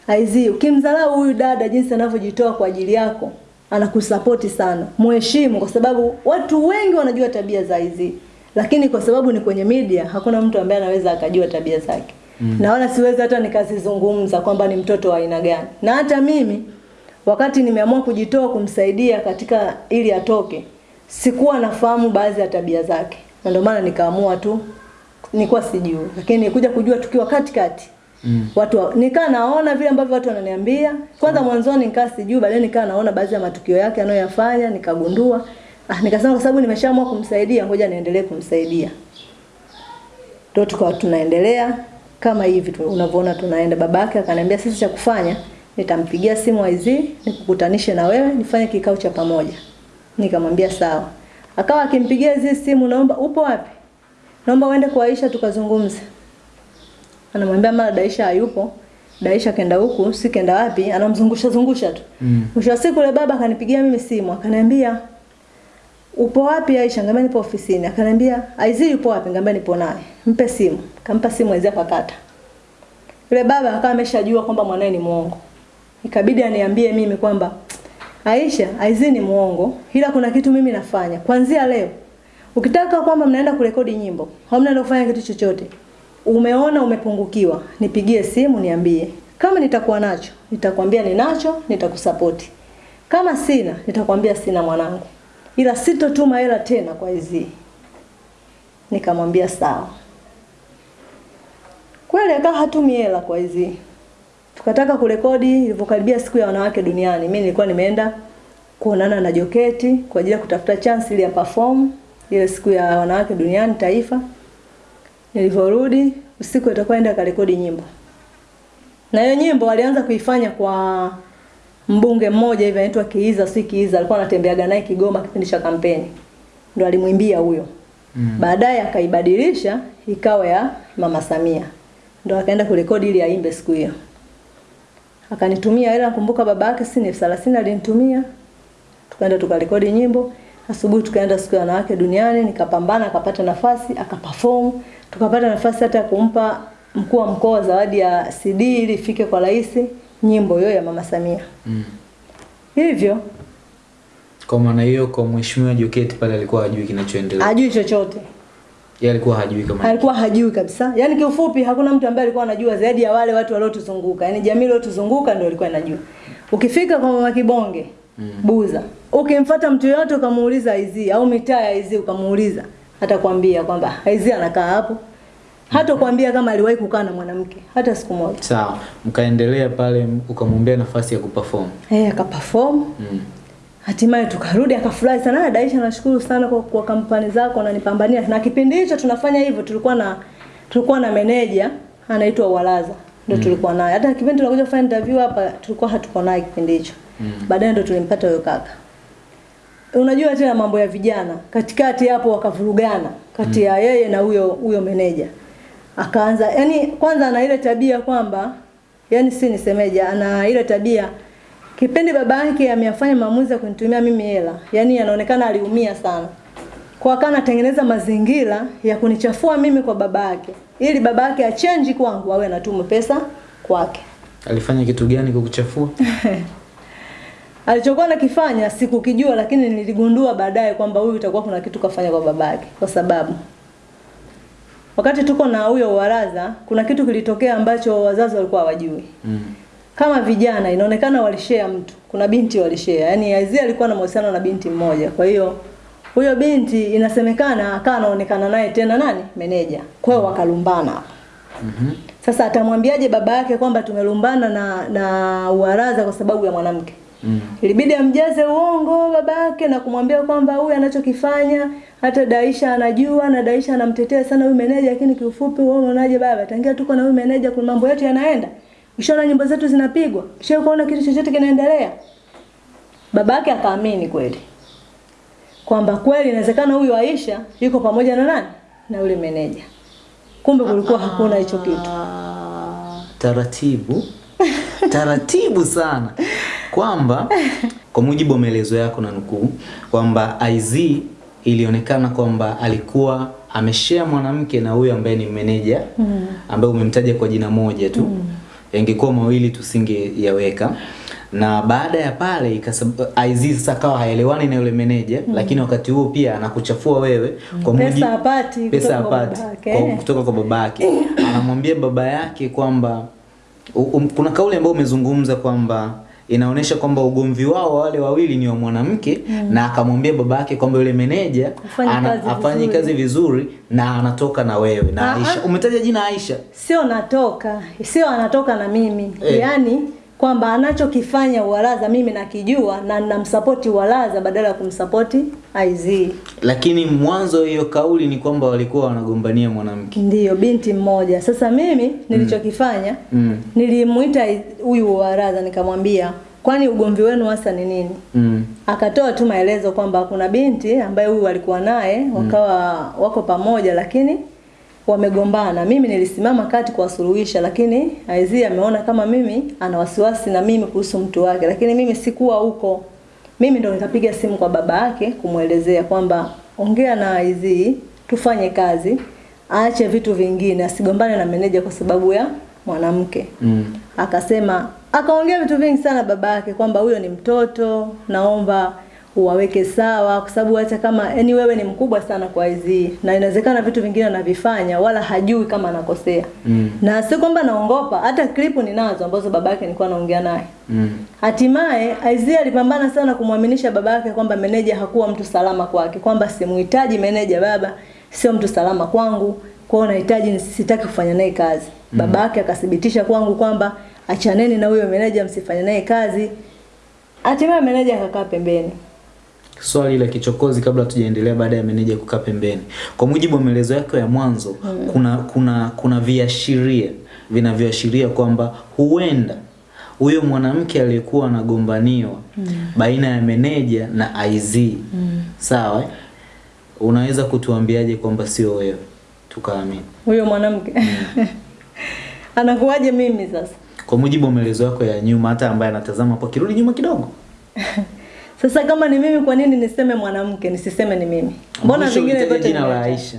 Aizi, ukimdharau huyu dada jinsi anavyojitoa kwa ajili yako, anakusapoti sana. Mheshimu kwa sababu watu wengi wanajua tabia za Aizi. Lakini kwa sababu ni kwenye media, hakuna mtu ambaye anaweza akajua tabia zake. Mm. Na wala siwezi hata nikazizungumza kwamba ni mtoto wa aina gani. Na hata mimi wakati nimeamua kujitoa kumsaidia katika ili atoke, sikuwa nafahamu baadhi ya tabia zake. Na ndio maana nikaamua tu nilikuwa sijui. Lakini nikuja kujua tukiwa katikati. Mm. Watu wa- nikaa naona vile ambavyo watu wananiambia. Kwanza mwanzoni nikaa sijui, baadaye nikaa naona baadhi ya matukio yake anayoyafanya, nikagundua. Ah, nikasema kwa sababu nimeshaamua kumsaidia, ngoja niendelee kumsaidia. Ndio tukawa tunaendelea kama hivi tu unavyoona tunaenda. Babake akaniambia sisi cha kufanya nitampigia simu aizi nikukutanishe na wewe nifanye kikao cha pamoja. Nikamwambia sawa. Akawa akimpigia hizi simu naomba upo wapi? Naomba uende kwa Aisha tukazungumze. Anamwambia mara Daisha hayupo. Daisha kenda huku, si kenda wapi, anamzungusha zungusha tu. Mm. Mwisho wa siku yule baba akanipigia mimi simu, akaniambia upo wapi Aisha? Ngambia nipo ofisini. Akaniambia Aizi yupo wapi? Ngambia nipo naye. Mpe simu. Kampa simu Aizi akakata. Yule baba akawa ameshajua kwamba mwanae ni muongo. Ikabidi aniambie mimi kwamba Aisha, Aizi ni muongo, ila kuna kitu mimi nafanya. Kuanzia leo ukitaka kwamba mnaenda kurekodi nyimbo, hamna mnaenda kufanya kitu chochote, umeona umepungukiwa, nipigie simu niambie. Kama nitakuwa nacho, nitakwambia ninacho, nitakusapoti. Kama sina, nitakwambia sina mwanangu. Ila sitotuma hela tena kwa hizi. Nikamwambia sawa. Kweli akawa hatumi hela kwa hizi. Tukataka kurekodi ilivyokaribia siku ya wanawake duniani. Mimi nilikuwa nimeenda kuonana na Joketi kwa ajili ya kutafuta chance ili ya perform ile siku ya wanawake duniani taifa. Nilivyorudi usiku itakuwa enda karekodi nyimbo. Na hiyo nyimbo alianza kuifanya kwa mbunge mmoja hivi anaitwa Kiiza, si Kiiza, alikuwa anatembeaga naye Kigoma kipindi cha kampeni. ndo alimwimbia huyo. Mm. Baadaye akaibadilisha ikawa ya Mama Samia. ndo akaenda kurekodi ili aimbe siku hiyo. Akanitumia hela nakumbuka baba yake si ni elfu thelathini alinitumia. Tukaenda tukarekodi nyimbo. Asubuhi tukaenda siku ya wanawake duniani, nikapambana akapata nafasi, akaperform. Tukapata nafasi hata ya kumpa mkuu wa mkoa zawadi ya CD ili ifike kwa rais nyimbo hiyo ya Mama Samia. Mm. Hivyo Kwa maana hiyo kwa mheshimiwa Joketi pale alikuwa hajui kinachoendelea. hajui chochote. Yeye alikuwa hajui kama alikuwa hajui kabisa. Yaani kiufupi hakuna mtu ambaye alikuwa anajua zaidi ya wale watu waliotuzunguka. Yaani jamii iliyotuzunguka ndio ilikuwa inajua. Ukifika kwa mama Kibonge, mm. Buza, ukimfuata mtu yote ukamuuliza Aizi au mitaa ya Aizi ukamuuliza, atakwambia kwamba Aizi anakaa hapo. hata kuambia kama aliwahi kukaa na mwanamke hata siku moja. Sawa, mkaendelea pale, ukamwambia nafasi ya kuperform. Eh, akaperform Mm. Hatimaye tukarudi, akafurahi sana. "Ah, Daisha, nashukuru sana kwa, kwa kampani zako unanipambania. Na kipindi hicho tunafanya hivyo, tulikuwa na tulikuwa na meneja anaitwa Walaza ndio mm. tulikuwa naye. Hata kipindi tunakuja kufanya interview hapa tulikuwa hatuko naye kipindi hicho. Mm. Baadaye ndio tulimpata huyo kaka. Unajua tena mambo ya vijana, katikati hapo wakavurugana kati ya mm. yeye na huyo huyo meneja. Akaanza yani, kwanza ana ile tabia kwamba yani, si nisemeje, ana ile tabia kipindi baba yake ameyafanya maamuzi ya kunitumia mimi hela, yani anaonekana aliumia sana. Kwa akawa anatengeneza mazingira ya kunichafua mimi kwa baba yake, ili baba yake achange kwangu awe anatuma pesa kwake. Alifanya kitu gani kukuchafua? [laughs] Alichokuwa nakifanya sikukijua, lakini niligundua baadaye kwamba huyu itakuwa kuna kitu kafanya kwa babake, kwa sababu wakati tuko na huyo waraza, kuna kitu kilitokea ambacho wazazi walikuwa hawajui. Mm. Kama vijana inaonekana walishare mtu, kuna binti walishare, yaani Aizia alikuwa na mahusiano na binti mmoja, kwa hiyo huyo binti inasemekana akawa anaonekana naye tena nani meneja, kwa hiyo wakalumbana Mm -hmm. Sasa atamwambiaje baba yake kwamba tumelumbana na na uwaraza kwa sababu ya mwanamke? Mm. Ilibidi amjaze uongo baba yake na kumwambia kwamba huyu anachokifanya hata Daisha anajua na Daisha anamtetea sana huyu meneja, lakini kiufupi wewe unaonaje baba? Tangia tuko na huyu meneja kuna mambo yetu yanaenda. Ushaona nyimbo zetu zinapigwa? Ushaona kuona kitu chochote kinaendelea? Babake akaamini kweli. Kwamba kweli inawezekana huyu Aisha yuko pamoja na nani? Na yule meneja. Kumbe kulikuwa hakuna hicho kitu. Ah, taratibu [laughs] taratibu sana kwamba kwa mujibu wa maelezo yako na nukuu kwamba IZ ilionekana kwamba alikuwa ameshare mwanamke na huyu ambaye ni meneja ambaye umemtaja kwa jina moja tu yangekuwa mawili tusingeyaweka. Na baada ya pale ikasab- sasa akawa haelewani na yule meneja lakini wakati huo pia anakuchafua wewe kwa Pesa mujibu- hapati pesa kutoka kwa hapati kwa, kutoka kwa babake. [coughs] Anamwambia baba yake kwamba um, kuna kauli ambayo umezungumza kwamba inaonyesha kwamba ugomvi wao wale wawili ni wa mwanamke mm. na akamwambia babake kwamba yule meneja Afanye kazi vizuri. na anatoka na wewe na Aisha umetaja jina Aisha sio natoka sio anatoka na mimi Eh. yaani kwamba anachokifanya Uwalaza mimi nakijua na namsapoti Uwalaza badala ya kumsapoti IZ. lakini mwanzo hiyo kauli ni kwamba walikuwa wanagombania mwanamke Ndiyo binti mmoja. Sasa mimi nilichokifanya mm. nilimuita huyu Uwalaza nikamwambia, kwani ugomvi wenu hasa ni nini? Mm. Akatoa tu maelezo kwamba kuna binti ambaye huyu walikuwa naye wakawa wako pamoja lakini wamegombana. Mimi nilisimama kati kuwasuluhisha, lakini Aizii ameona kama mimi ana wasiwasi na mimi kuhusu mtu wake, lakini mimi sikuwa huko. Mimi ndo nikapiga simu kwa baba yake kumwelezea kwamba ongea na hizi tufanye kazi, aache vitu vingine, asigombane na meneja kwa sababu ya mwanamke Mm. akasema akaongea vitu vingi sana baba yake kwamba huyo ni mtoto naomba uwaweke sawa kwa sababu hata kama yani wewe ni mkubwa sana kwa hizi na inawezekana vitu vingine anavifanya wala hajui kama anakosea Mm. na si kwamba naongopa hata klipu ninazo ambazo baba yake nilikuwa naongea naye Mm. Hatimaye Aizia alipambana sana kumwaminisha baba yake kwamba meneja hakuwa mtu salama kwake, kwamba simuhitaji meneja, baba sio mtu salama kwangu, kwao nahitaji sitaki kufanya naye kazi. Baba yake akathibitisha kwangu kwamba achaneni na huyo meneja, msifanye naye kazi. Hatimaye meneja akakaa pembeni. Swali la kichokozi kabla tujaendelea baada ya meneja kukaa pembeni kwa mujibu wa maelezo yako ya mwanzo mm. kuna kuna kuna viashiria vinavyoashiria kwamba huenda huyo mwanamke aliyekuwa anagombaniwa mm. baina ya meneja na IZ mm. sawa unaweza kutuambiaje kwamba sio wewe tukaamini Huyo mwanamke mm. [laughs] anakuwaje mimi sasa? kwa mujibu wa maelezo yako ya nyuma hata ambaye anatazama hapo kirudi nyuma kidogo [laughs] Sasa kama ni mimi, kwa nini niseme mwanamke nisiseme ni mimi? Mbona zingine vingine vyote jina la? Aisha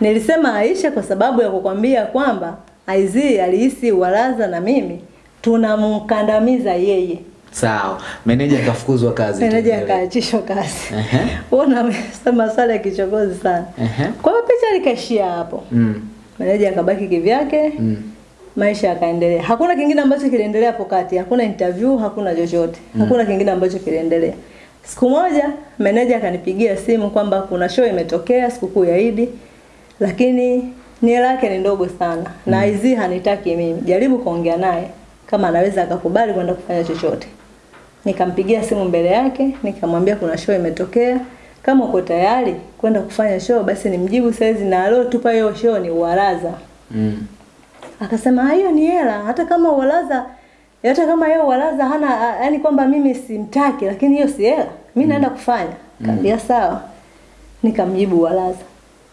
Nilisema Aisha kwa sababu ya kukwambia kwamba Aizi alihisi Walaza na mimi tunamkandamiza yeye. sawa meneja akafukuzwa kazi Meneja akaachishwa kazi. [laughs] Wewe unasema maswali ya kichokozi sana. Kwa hiyo picha likaishia hapo. Mm. Meneja akabaki kivyake, Mm. Maisha yakaendelea. Hakuna kingine ambacho kiliendelea hapo kati, hakuna interview, hakuna chochote. Hakuna kingine ambacho kiliendelea. Siku moja meneja akanipigia simu kwamba kuna show imetokea sikukuu ya Idi, lakini ni hela yake ni ndogo sana mm. na hizi hanitaki mimi. Jaribu kuongea naye kama anaweza akakubali kwenda kufanya chochote. Nikampigia simu mbele yake, nikamwambia kuna show imetokea. Kama uko tayari kwenda kufanya show basi nimjibu saizi na aliotupa hiyo show ni Uwaraza. Mm. Akasema "Ah, hiyo ni hela, hata kama Uwalaza hata kama yeye Uwalaza hana yani kwamba mimi simtaki lakini hiyo si hela. Mimi naenda kufanya. Kaambia sawa. Nikamjibu Uwalaza.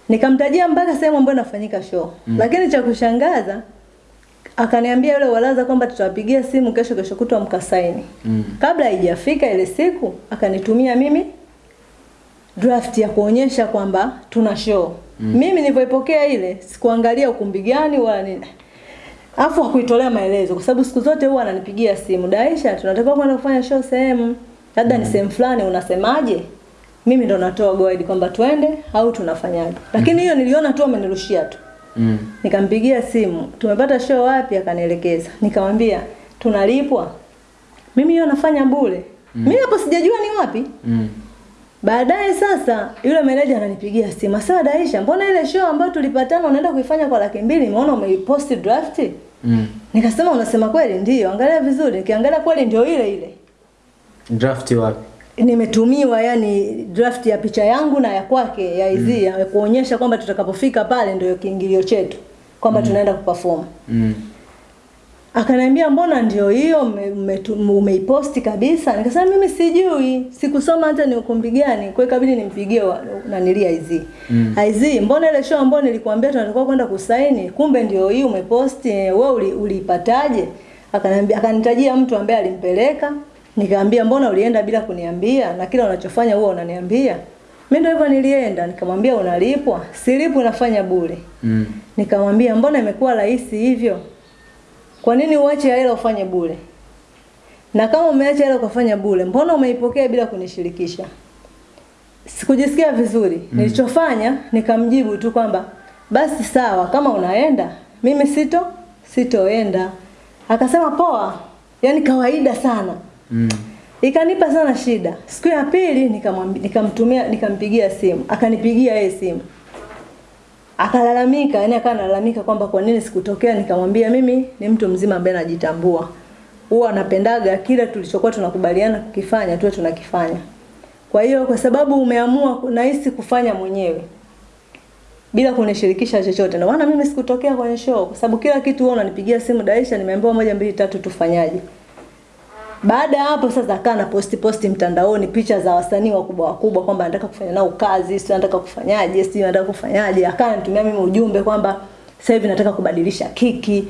Nikamtajia mpaka sehemu ambayo inafanyika show. mm. Lakini cha kushangaza akaniambia yule Uwalaza kwamba tutawapigia simu kesho kesho kutwa mkasaini. Mm. Kabla haijafika ile siku akanitumia mimi draft ya kuonyesha kwamba tuna show. mm. Mimi nilipoipokea ile sikuangalia ukumbi gani wala nini. Afu hakuitolea maelezo kwa sababu siku zote huwa ananipigia simu, Daisha, tunatakiwa kwenda kufanya show sehemu. Labda ni sehemu fulani unasemaje? Mimi ndo natoa guide kwamba twende au tunafanyaje. Lakini hiyo niliona tu amenirushia tu. Mm. Nikampigia simu, tumepata show wapi? Akanielekeza. Nikamwambia, tunalipwa. Mimi hiyo nafanya bure. Mimi hapo sijajua ni wapi. Mm. Baadaye sasa yule meneja ananipigia simu, "Sawa Daisha, mbona ile show ambayo tulipatana unaenda kuifanya kwa laki mbili, nimeona umeiposti draft?" Mm. Nikasema unasema kweli? Ndiyo, angalia vizuri. Nikiangalia kweli ndio ile ile. Draft wapi? Nimetumiwa yani draft ya picha yangu na ya kwake ya hizi ya kuonyesha kwamba tutakapofika pale ndio kiingilio chetu kwamba mm. tunaenda kuperform. Mm. Akaniambia mbona ndio hiyo umeiposti kabisa? Nikasema mimi sijui, sikusoma hata ni ukumbi gani. Kwa hiyo ikabidi nimpigie nanilia hizi. Mm. IZ, mbona ile show ambayo nilikwambia tunatakiwa kwenda kusaini, kumbe ndio hii umeposti, wewe uli, uliipataje? Akaniambia akanitajia mtu ambaye alimpeleka. Nikamwambia mbona ulienda bila kuniambia na kila unachofanya huwa unaniambia? Mimi ndio hivyo nilienda, nikamwambia unalipwa. Silipwi nafanya bure. Mm. Nikamwambia mbona imekuwa rahisi hivyo? Kwa nini uache hela ufanye bure? Na kama umeacha hela ukafanya bure, mbona umeipokea bila kunishirikisha? Sikujisikia vizuri. Mm. Nilichofanya nikamjibu tu kwamba basi sawa, kama unaenda, mimi sito sitoenda. Akasema poa, yaani kawaida sana. Mm. Ikanipa sana shida. Siku ya pili nikamwambia nikamtumia nikampigia simu, akanipigia yeye simu. Akalalamika, yani akawa analalamika kwamba kwa nini sikutokea. Nikamwambia mimi ni mtu mzima ambaye najitambua. Huwa anapendaga kila tulichokuwa tunakubaliana kukifanya tuwe tunakifanya. Kwa hiyo kwa sababu umeamua nahisi kufanya mwenyewe bila kunishirikisha chochote. Ndio maana mimi sikutokea kwenye show kwa sababu kila kitu wewe unanipigia simu Daisha, nimeambiwa moja mbili tatu tufanyaje. Baada ya hapo sasa akaa na posti posti mtandaoni picha za wasanii wakubwa wakubwa kwamba anataka kufanya nao kazi, sio anataka kufanyaje, sio anataka kufanyaje. Akaa anatumia mimi ujumbe kwamba sasa hivi nataka kubadilisha kiki.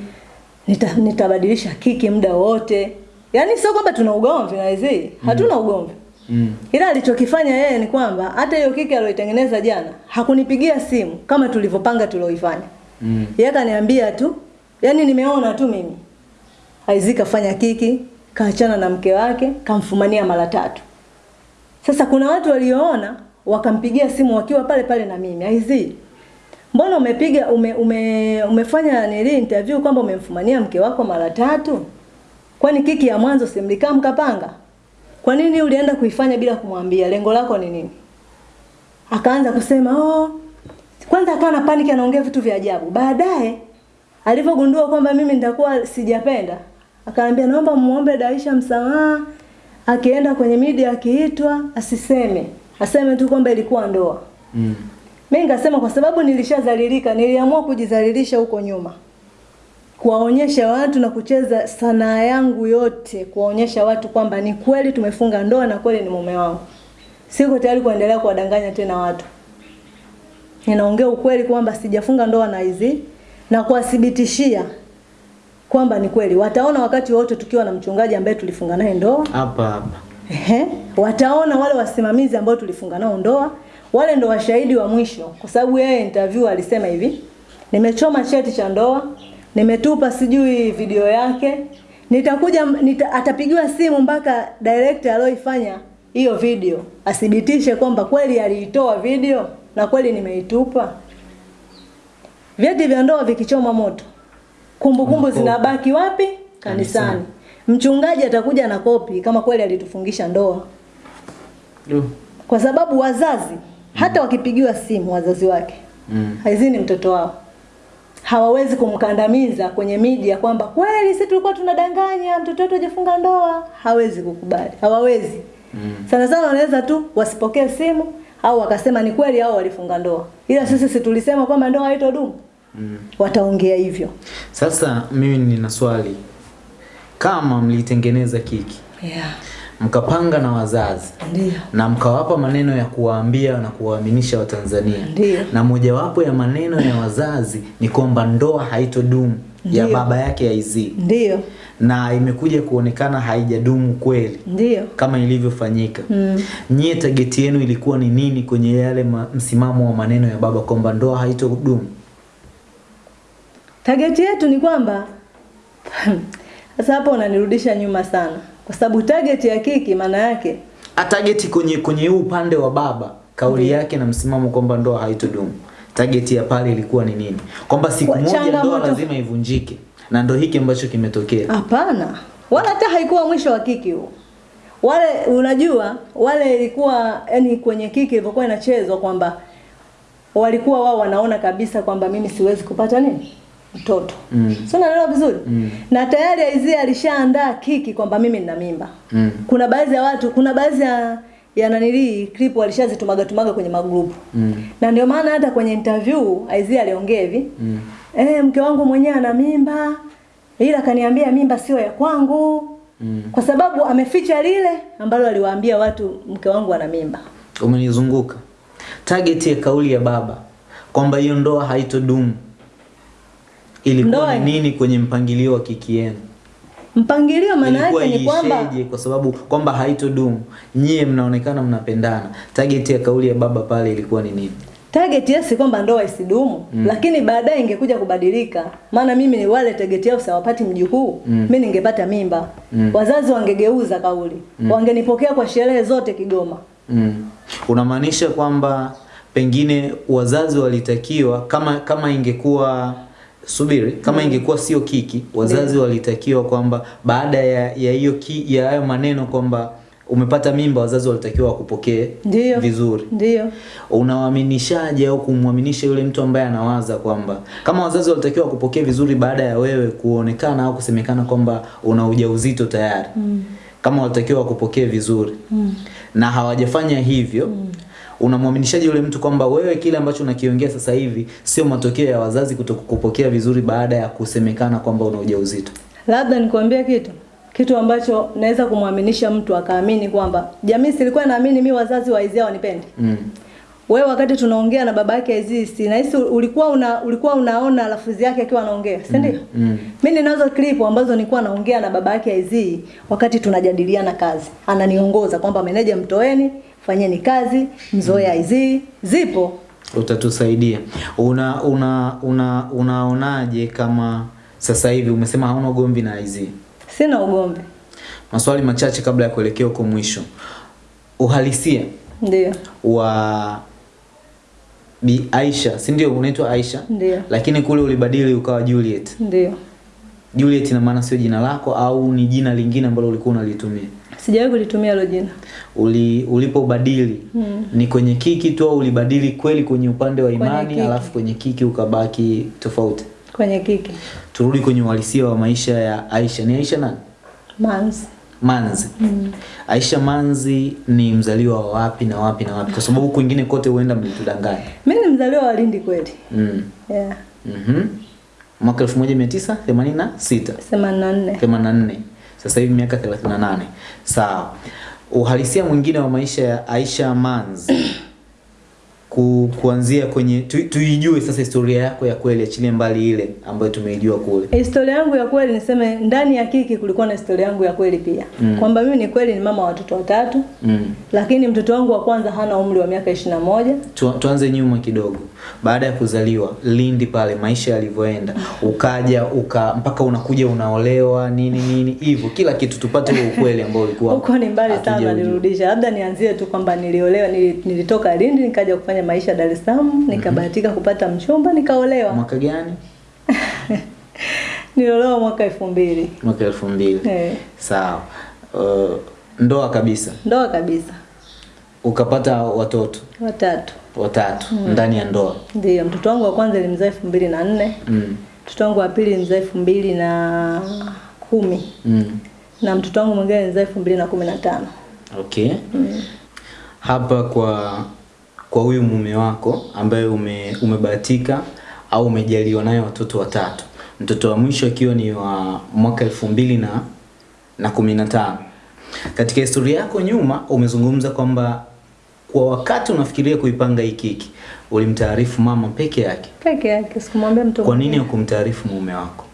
Nita, nitabadilisha kiki muda wote. Yaani sio kwamba tuna ugomvi na hizi, hatuna ugomvi. Mm. Ila alichokifanya yeye ni kwamba hata hiyo kiki aliyoitengeneza jana hakunipigia simu kama tulivyopanga tulioifanya. Mm. Yeye akaniambia tu, yani nimeona tu mimi. Aizika fanya kiki, kaachana na mke wake, kamfumania mara tatu. Sasa kuna watu walioona wakampigia simu wakiwa pale pale na mimi. aizi Mbona umepiga ume, ume, umefanya nili interview kwamba umemfumania mke wako mara tatu? Kwani kiki ya mwanzo simlikaa mkapanga? Kwa nini ulienda kuifanya bila kumwambia? Lengo lako ni nini? Akaanza kusema, "Oh, kwanza akawa na panic anaongea vitu vya ajabu. Baadaye alivyogundua kwamba mimi nitakuwa sijapenda, akaniambia naomba muombe Daisha msamaha. Akienda kwenye media akiitwa asiseme, aseme tu kwamba ilikuwa ndoa. Mm. Mimi nikasema kwa sababu nilishazalilika, niliamua kujizalilisha huko nyuma. Kuwaonyesha watu na kucheza sanaa yangu yote, kuwaonyesha watu kwamba ni kweli tumefunga ndoa na kweli ni mume wangu. Siko tayari kuendelea kuwadanganya tena watu. Ninaongea ukweli kwamba sijafunga ndoa na hizi na kuwathibitishia kwamba ni kweli. Wataona wakati wote tukiwa na mchungaji ambaye tulifunga naye ndoa. Hapa hapa. Ehe, wataona wale wasimamizi ambao tulifunga nao ndoa, wale ndo washahidi wa mwisho, kwa sababu yeye interview alisema hivi, nimechoma cheti cha ndoa, nimetupa sijui video yake, nitakuja nita, atapigiwa simu mpaka director aliyoifanya hiyo video athibitishe kwamba kweli aliitoa video na kweli nimeitupa. Vyeti vya ndoa vikichoma moto, kumbukumbu kumbu zinabaki wapi? Kanisani. Mchungaji atakuja na kopi kama kweli alitufungisha ndoa, kwa sababu wazazi hata wakipigiwa simu wazazi wake Mm. haizini mtoto wao, hawawezi kumkandamiza kwenye media kwamba kweli sisi tulikuwa tunadanganya mtoto wetu hajafunga ndoa. Hawezi kukubali, hawawezi. Mm. Sana sana wanaweza tu wasipokee simu au wakasema ni kweli hao walifunga ndoa, ila sisi si tulisema kwamba ndoa haitodumu. Mm. Wataongea hivyo. Sasa mimi nina swali, kama mlitengeneza kiki Yeah. mkapanga na wazazi Ndiyo. na mkawapa maneno ya kuwaambia na kuwaaminisha Watanzania, Ndiyo. na mojawapo ya maneno ya wazazi ni kwamba ndoa haitodumu ya baba yake ya Izzy, Ndio. na imekuja kuonekana haijadumu kweli Ndio. kama ilivyofanyika. Mm. Nyie tageti yenu ilikuwa ni nini kwenye yale msimamo wa maneno ya baba kwamba ndoa haitodumu? Target yetu ni kwamba sasa hapo unanirudisha nyuma sana, kwa sababu target ya kiki maana yake a target kwenye kwenye upande wa baba kauli mm. yake na msimamo kwamba ndoa haitodumu. Target ya pale ilikuwa ni nini? Kwamba siku Kwa- moja ndoa moto... lazima ivunjike. Na ndo hiki ambacho kimetokea. Hapana, wala hata haikuwa mwisho wa kiki huo. Wale unajua, wale ilikuwa yani kwenye kiki ilivyokuwa inachezwa kwamba walikuwa wao wanaona kabisa kwamba mimi siwezi kupata nini mtoto Mm. si unaelewa vizuri Mm. na tayari Aizia alishaandaa kiki kwamba mimi nina mimba Mm. kuna baadhi ya watu kuna baadhi ya ya nanilii clip walishazitumaga tumaga kwenye magrupu Mm. na ndio maana hata kwenye interview Aizia aliongea hivi Mm. eh, mke wangu mwenyewe ana mimba ila kaniambia mimba sio ya kwangu Mm. kwa sababu ameficha lile ambalo aliwaambia watu mke wangu ana mimba umenizunguka target ya kauli ya baba kwamba hiyo ndoa haitodumu ilikuwa ni nini kwenye mpangilio wa kiki yenu mpangilio maana yake ni kwamba kwa sababu kwamba haitodumu nyie mnaonekana mnapendana target ya kauli ya baba pale ilikuwa ni nini target yao si kwamba ndoa isidumu mm. lakini baadaye ingekuja kubadilika maana mimi ni wale target yao sawapati mjukuu mm. mimi ningepata mimba mm. wazazi wangegeuza kauli mm. wangenipokea kwa sherehe zote Kigoma Mm. Unamaanisha kwamba pengine wazazi walitakiwa kama kama ingekuwa subiri kama ingekuwa sio kiki wazazi walitakiwa kwamba baada ya ya hiyo ya hayo maneno kwamba umepata mimba wazazi walitakiwa wakupokee vizuri. Ndio. Unawaaminishaje au kumwaminisha yule mtu ambaye anawaza kwamba kama wazazi walitakiwa wakupokee vizuri baada ya wewe kuonekana au kusemekana kwamba una ujauzito tayari? Mm. kama walitakiwa wakupokee vizuri. Mm. na hawajafanya hivyo mm. Unamwaminishaje yule mtu kwamba wewe kile ambacho unakiongea sasa hivi sio matokeo ya wazazi kutokukupokea vizuri baada ya kusemekana kwamba una ujauzito labda nikwambie kitu kitu ambacho naweza kumwaminisha mtu akaamini kwamba jamii silikuwa naamini mi wazazi wa Aizia wanipende. mm. wewe wakati tunaongea na baba yake Aziz si nahisi ulikuwa una ulikuwa unaona lafudhi yake akiwa anaongea si ndio mm. mimi ninazo clip ambazo nilikuwa naongea na baba yake Aziz wakati tunajadiliana kazi ananiongoza kwamba meneja mtoeni fanyeni kazi mzoe hizi zipo. Utatusaidia. Una una una unaonaje kama sasa hivi umesema hauna ugomvi na IZ sina ugomvi. Maswali machache kabla ya kuelekea huko mwisho. Uhalisia ndio. wa Bi Aisha si ndio? Unaitwa Aisha? Ndio. Lakini kule ulibadili ukawa Juliet. Ndio. Juliet ina maana sio jina lako au ni jina lingine ambalo ulikuwa unalitumia sijawahi kulitumia hilo jina Uli, ulipobadili Mm. ni kwenye kiki tu au ulibadili kweli kwenye upande wa imani kwenye alafu kwenye kiki ukabaki tofauti kwenye kiki turudi kwenye uhalisia wa maisha ya Aisha. Ni Aisha nani? Manzi Manzi. mm. Aisha Manzi ni mzaliwa wa wapi na wapi na wapi? Kwa sababu kwingine kote huenda mlitudanganya. mimi ni mzaliwa wa Lindi kweli Mm. yeah Mhm. Mwaka 1986, 84 84. Sasa hivi miaka 38. Sawa. Uhalisia mwingine wa maisha ya Aisha Manz [clears throat] ku, kuanzia kwenye tu, tuijue sasa historia yako ya kweli, achilie mbali ile ambayo tumeijua kule. Historia yangu ya kweli niseme ndani ya kiki kulikuwa na historia yangu ya kweli pia. Mm. Kwamba mimi ni kweli ni mama wa watoto watatu, Mm. lakini mtoto wangu wa kwanza hana umri wa miaka ishirini na moja. Tu, tuanze nyuma kidogo. Baada ya kuzaliwa Lindi pale maisha yalivyoenda, ukaja uka mpaka unakuja unaolewa nini nini hivyo kila kitu tupate huo ukweli ambao ulikuwa Huko ni mbali sana nirudisha. Labda nianzie tu kwamba niliolewa nilitoka Lindi nikaja kufanya maisha Dar es Salaam, nikabahatika kupata mchumba nikaolewa. Mwaka gani? [laughs] Niliolewa mwaka elfu mbili. Mwaka elfu mbili. Eh, Sawa. Uh, ndoa kabisa. ndoa kabisa. Ukapata watoto. Watatu. Watatu mm. ndani ya ndoa Ndio, mtoto wangu wa kwanza nilimzaa elfu mbili na nne mm. mtoto wangu wa pili nilimzaa elfu mbili na kumi Mm. na mtoto wangu mwingine nilimzaa elfu mbili na kumi na tano Okay. Hapa kwa kwa huyu mume wako ambaye ume, umebahatika au umejaliwa naye watoto watatu, mtoto wa mwisho akiwa ni wa mwaka elfu mbili na na kumi na tano. Katika historia yako nyuma umezungumza kwamba kwa wakati unafikiria kuipanga hii keki ulimtaarifu mama peke yake. peke yake, sikumwambia mtu Kwa nini hukumtaarifu mume wako?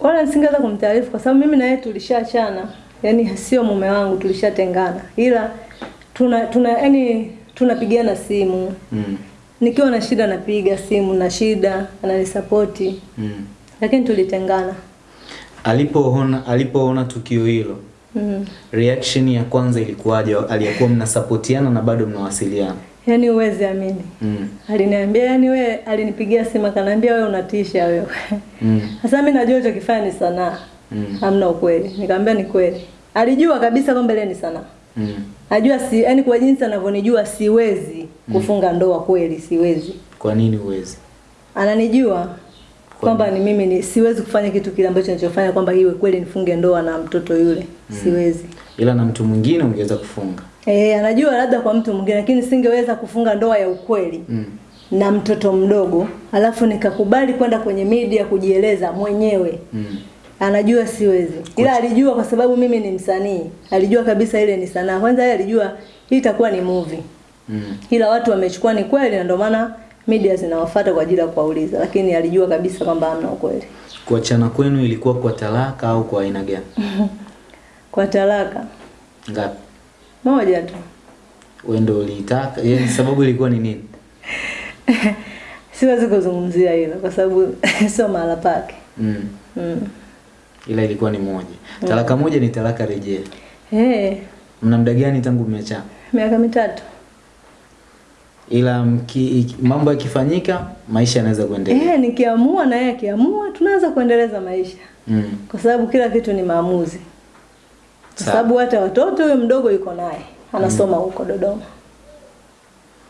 Wala nisingeweza kumtaarifu kwa sababu mimi na yeye tulishaachana, yani sio mume wangu, tulishatengana, ila tuna tuna yani tunapigiana simu Mm. nikiwa na shida napiga simu na shida ananisapoti, Mm. lakini tulitengana. Alipoona alipoona tukio hilo Mm. reaction ya kwanza ilikuwaje? Aliyekuwa mnasapotiana na bado mnawasiliana? Yaani uwezi amini, Mm. aliniambia yani, we alinipigia simu akaniambia, wewe unatisha wewe. Mm. Sasa mimi najua kifaa ni sanaa, Mm. hamna ukweli. Nikamwambia ni kweli. Alijua kabisa kwamba ile ni sanaa. Mm. ajua si yani, kwa jinsi anavyonijua siwezi kufunga ndoa kweli, siwezi. Kwa nini uwezi? Ananijua kwamba ni mimi ni siwezi kufanya kitu kile ambacho ninachofanya kwamba iwe kweli nifunge ndoa na mtoto yule, mm. siwezi. Ila na mtu mwingine ungeweza kufunga. Eh, anajua labda kwa mtu mwingine, lakini singeweza kufunga ndoa ya ukweli Mm. na mtoto mdogo, alafu nikakubali kwenda kwenye media kujieleza mwenyewe. Mm. Anajua siwezi, ila alijua kwa sababu mimi ni msanii, alijua kabisa ile ni sanaa. Kwanza yeye alijua hii itakuwa ni movie, Mm. ila watu wamechukua ni kweli, na ndio maana media zinawafuata kwa ajili ya kuwauliza, lakini alijua kabisa kwamba hamna ukweli. Kuachana kwenu ilikuwa kwa talaka au kwa aina gani? [laughs] Kwa talaka Ngapi? moja tu, Wewe ndio ulitaka? Yaani sababu ilikuwa ni nini? [laughs] siwezi kuzungumzia hilo kwa sababu [laughs] sio mahala pake. Mm. Mm. Ila ilikuwa ni moja. Talaka moja ni talaka rejea. Eh, Mna muda gani tangu mmeachana? miaka mitatu. Ila mki, mambo yakifanyika maisha yanaweza kuendelea. Eh, nikiamua na yeye akiamua, tunaweza kuendeleza maisha, Mm. kwa sababu kila kitu ni maamuzi. Kwa sababu hata watoto huyo mdogo yuko naye anasoma huko Dodoma,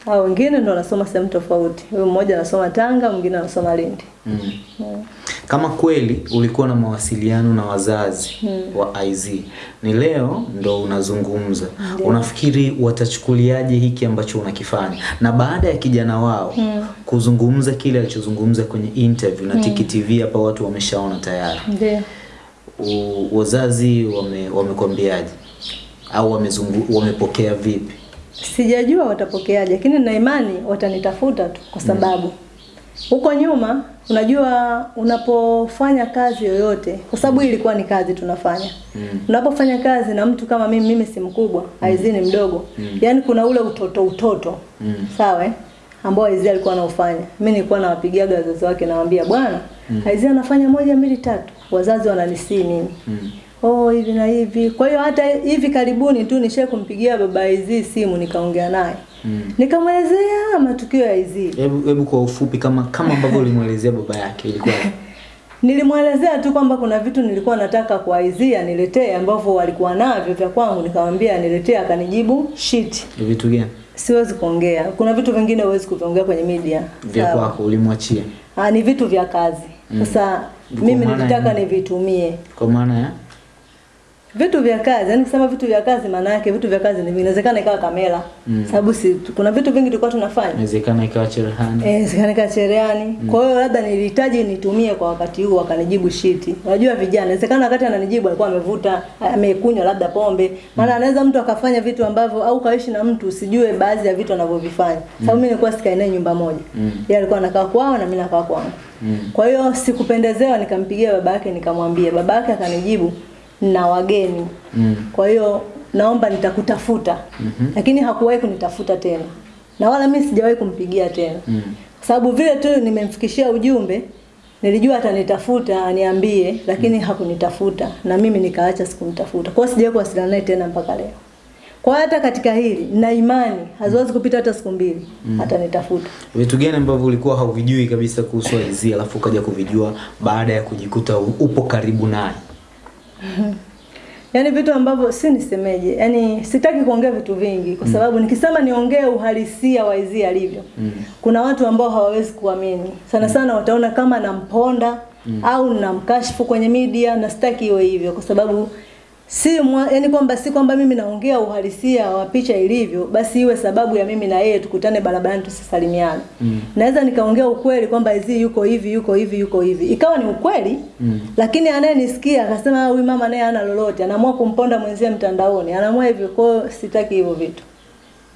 hao wengine ndo wanasoma sehemu tofauti. Huyo mmoja anasoma Tanga, mwingine anasoma Lindi. Mm. Kama kweli ulikuwa na mawasiliano na wazazi hmm. wa IZ, ni leo ndo unazungumza, unafikiri watachukuliaje hiki ambacho unakifanya? Na baada ya kijana wao hmm. kuzungumza kile alichozungumza kwenye interview na hmm. Tiki TV hapa, watu wameshaona tayari, wazazi wame wamekwambiaje au wamezungu, wamepokea vipi? Sijajua watapokeaje, lakini na imani watanitafuta tu, kwa sababu huko nyuma, unajua unapofanya kazi yoyote, kwa sababu hii ilikuwa ni kazi tunafanya Mm. unapofanya kazi na mtu kama mimi, mimi si mkubwa, Aizi ni mdogo Mm. yaani kuna ule utoto utoto Mm. sawa eh? ambao Aizi alikuwa anaufanya. Mimi nilikuwa nawapigiaga wazazi wake, nawaambia bwana, mm. Aizi anafanya moja mbili tatu, wazazi wananisii mimi Mm. oh hivi na hivi. Kwa hiyo hata hivi karibuni tu nishe kumpigia baba Aizi simu nikaongea naye Mm. nikamwelezea matukio ya Aizi. Hebu hebu kwa ufupi, kama kama ambavyo ulimwelezea baba yake ilikuwa [laughs] Nilimwelezea tu kwamba kuna vitu nilikuwa nataka kwa izia aniletee ambavyo walikuwa navyo vya kwangu, nikamwambia niletee akanijibu shit, vitu gani siwezi kuongea. Kuna vitu vingine huwezi kuviongea kwenye media. vya kwako ulimwachia, Ah, ni vitu vya kazi. Sasa mm. mimi nilitaka nivitumie kwa maana ya vitu vya kazi. yani kusema vitu vya kazi, maana yake vitu vya kazi ni inawezekana ikawa kamera, Mm. sababu si kuna vitu vingi tulikuwa tunafanya inawezekana ikawa cherehani. Eh, inawezekana ikawa cherehani. mm. Kwa hiyo labda nilihitaji nitumie kwa wakati huo, akanijibu shiti. Unajua vijana, inawezekana wakati ananijibu alikuwa amevuta, amekunywa labda pombe. Maana mm. anaweza mtu akafanya vitu ambavyo au kaishi na mtu usijue baadhi ya vitu anavyovifanya. Sababu mimi nilikuwa sikai naye nyumba moja. Mm. Yeye alikuwa anakaa kwao na mimi nakaa kwangu. Mm. Kwa hiyo sikupendezewa, nikampigia baba yake nikamwambia. Baba yake akanijibu na wageni. Mm. Kwa hiyo naomba nitakutafuta. mm -hmm. Lakini hakuwahi kunitafuta tena. Na wala mimi sijawahi kumpigia tena. Mm. Kwa sababu vile tu nimemfikishia ujumbe, nilijua atanitafuta aniambie, lakini mm. hakunitafuta na mimi nikaacha sikumtafuta. Kwa hiyo sijawahi kuwasiliana naye tena mpaka leo. Kwa hata katika hili na imani haziwezi kupita hata siku mbili mm. atanitafuta. Vitu gani ambavyo ulikuwa hauvijui kabisa kuhusu IZ alafu ukaja kuvijua baada ya kujikuta upo karibu naye? [laughs] Yaani vitu ambavyo si nisemeje, yaani sitaki kuongea vitu vingi kwa sababu nikisema niongee uhalisia wa Izzy alivyo Mm. kuna watu ambao hawawezi kuamini sana sana, wataona kama namponda mm. au namkashifu kwenye media, na sitaki iwe hivyo kwa sababu si mwa, yani kwamba si kwamba mimi naongea uhalisia wa picha ilivyo, basi iwe sababu ya mimi na yeye tukutane barabarani tusisalimiane. Mm. Naweza nikaongea ukweli kwamba hizi yuko hivi yuko hivi yuko hivi, ikawa ni ukweli Mm. lakini anayenisikia akasema "Ah, huyu mama naye hana lolote, anaamua kumponda mwenzie mtandaoni, anaamua hivyo. Kwa sitaki hivyo vitu.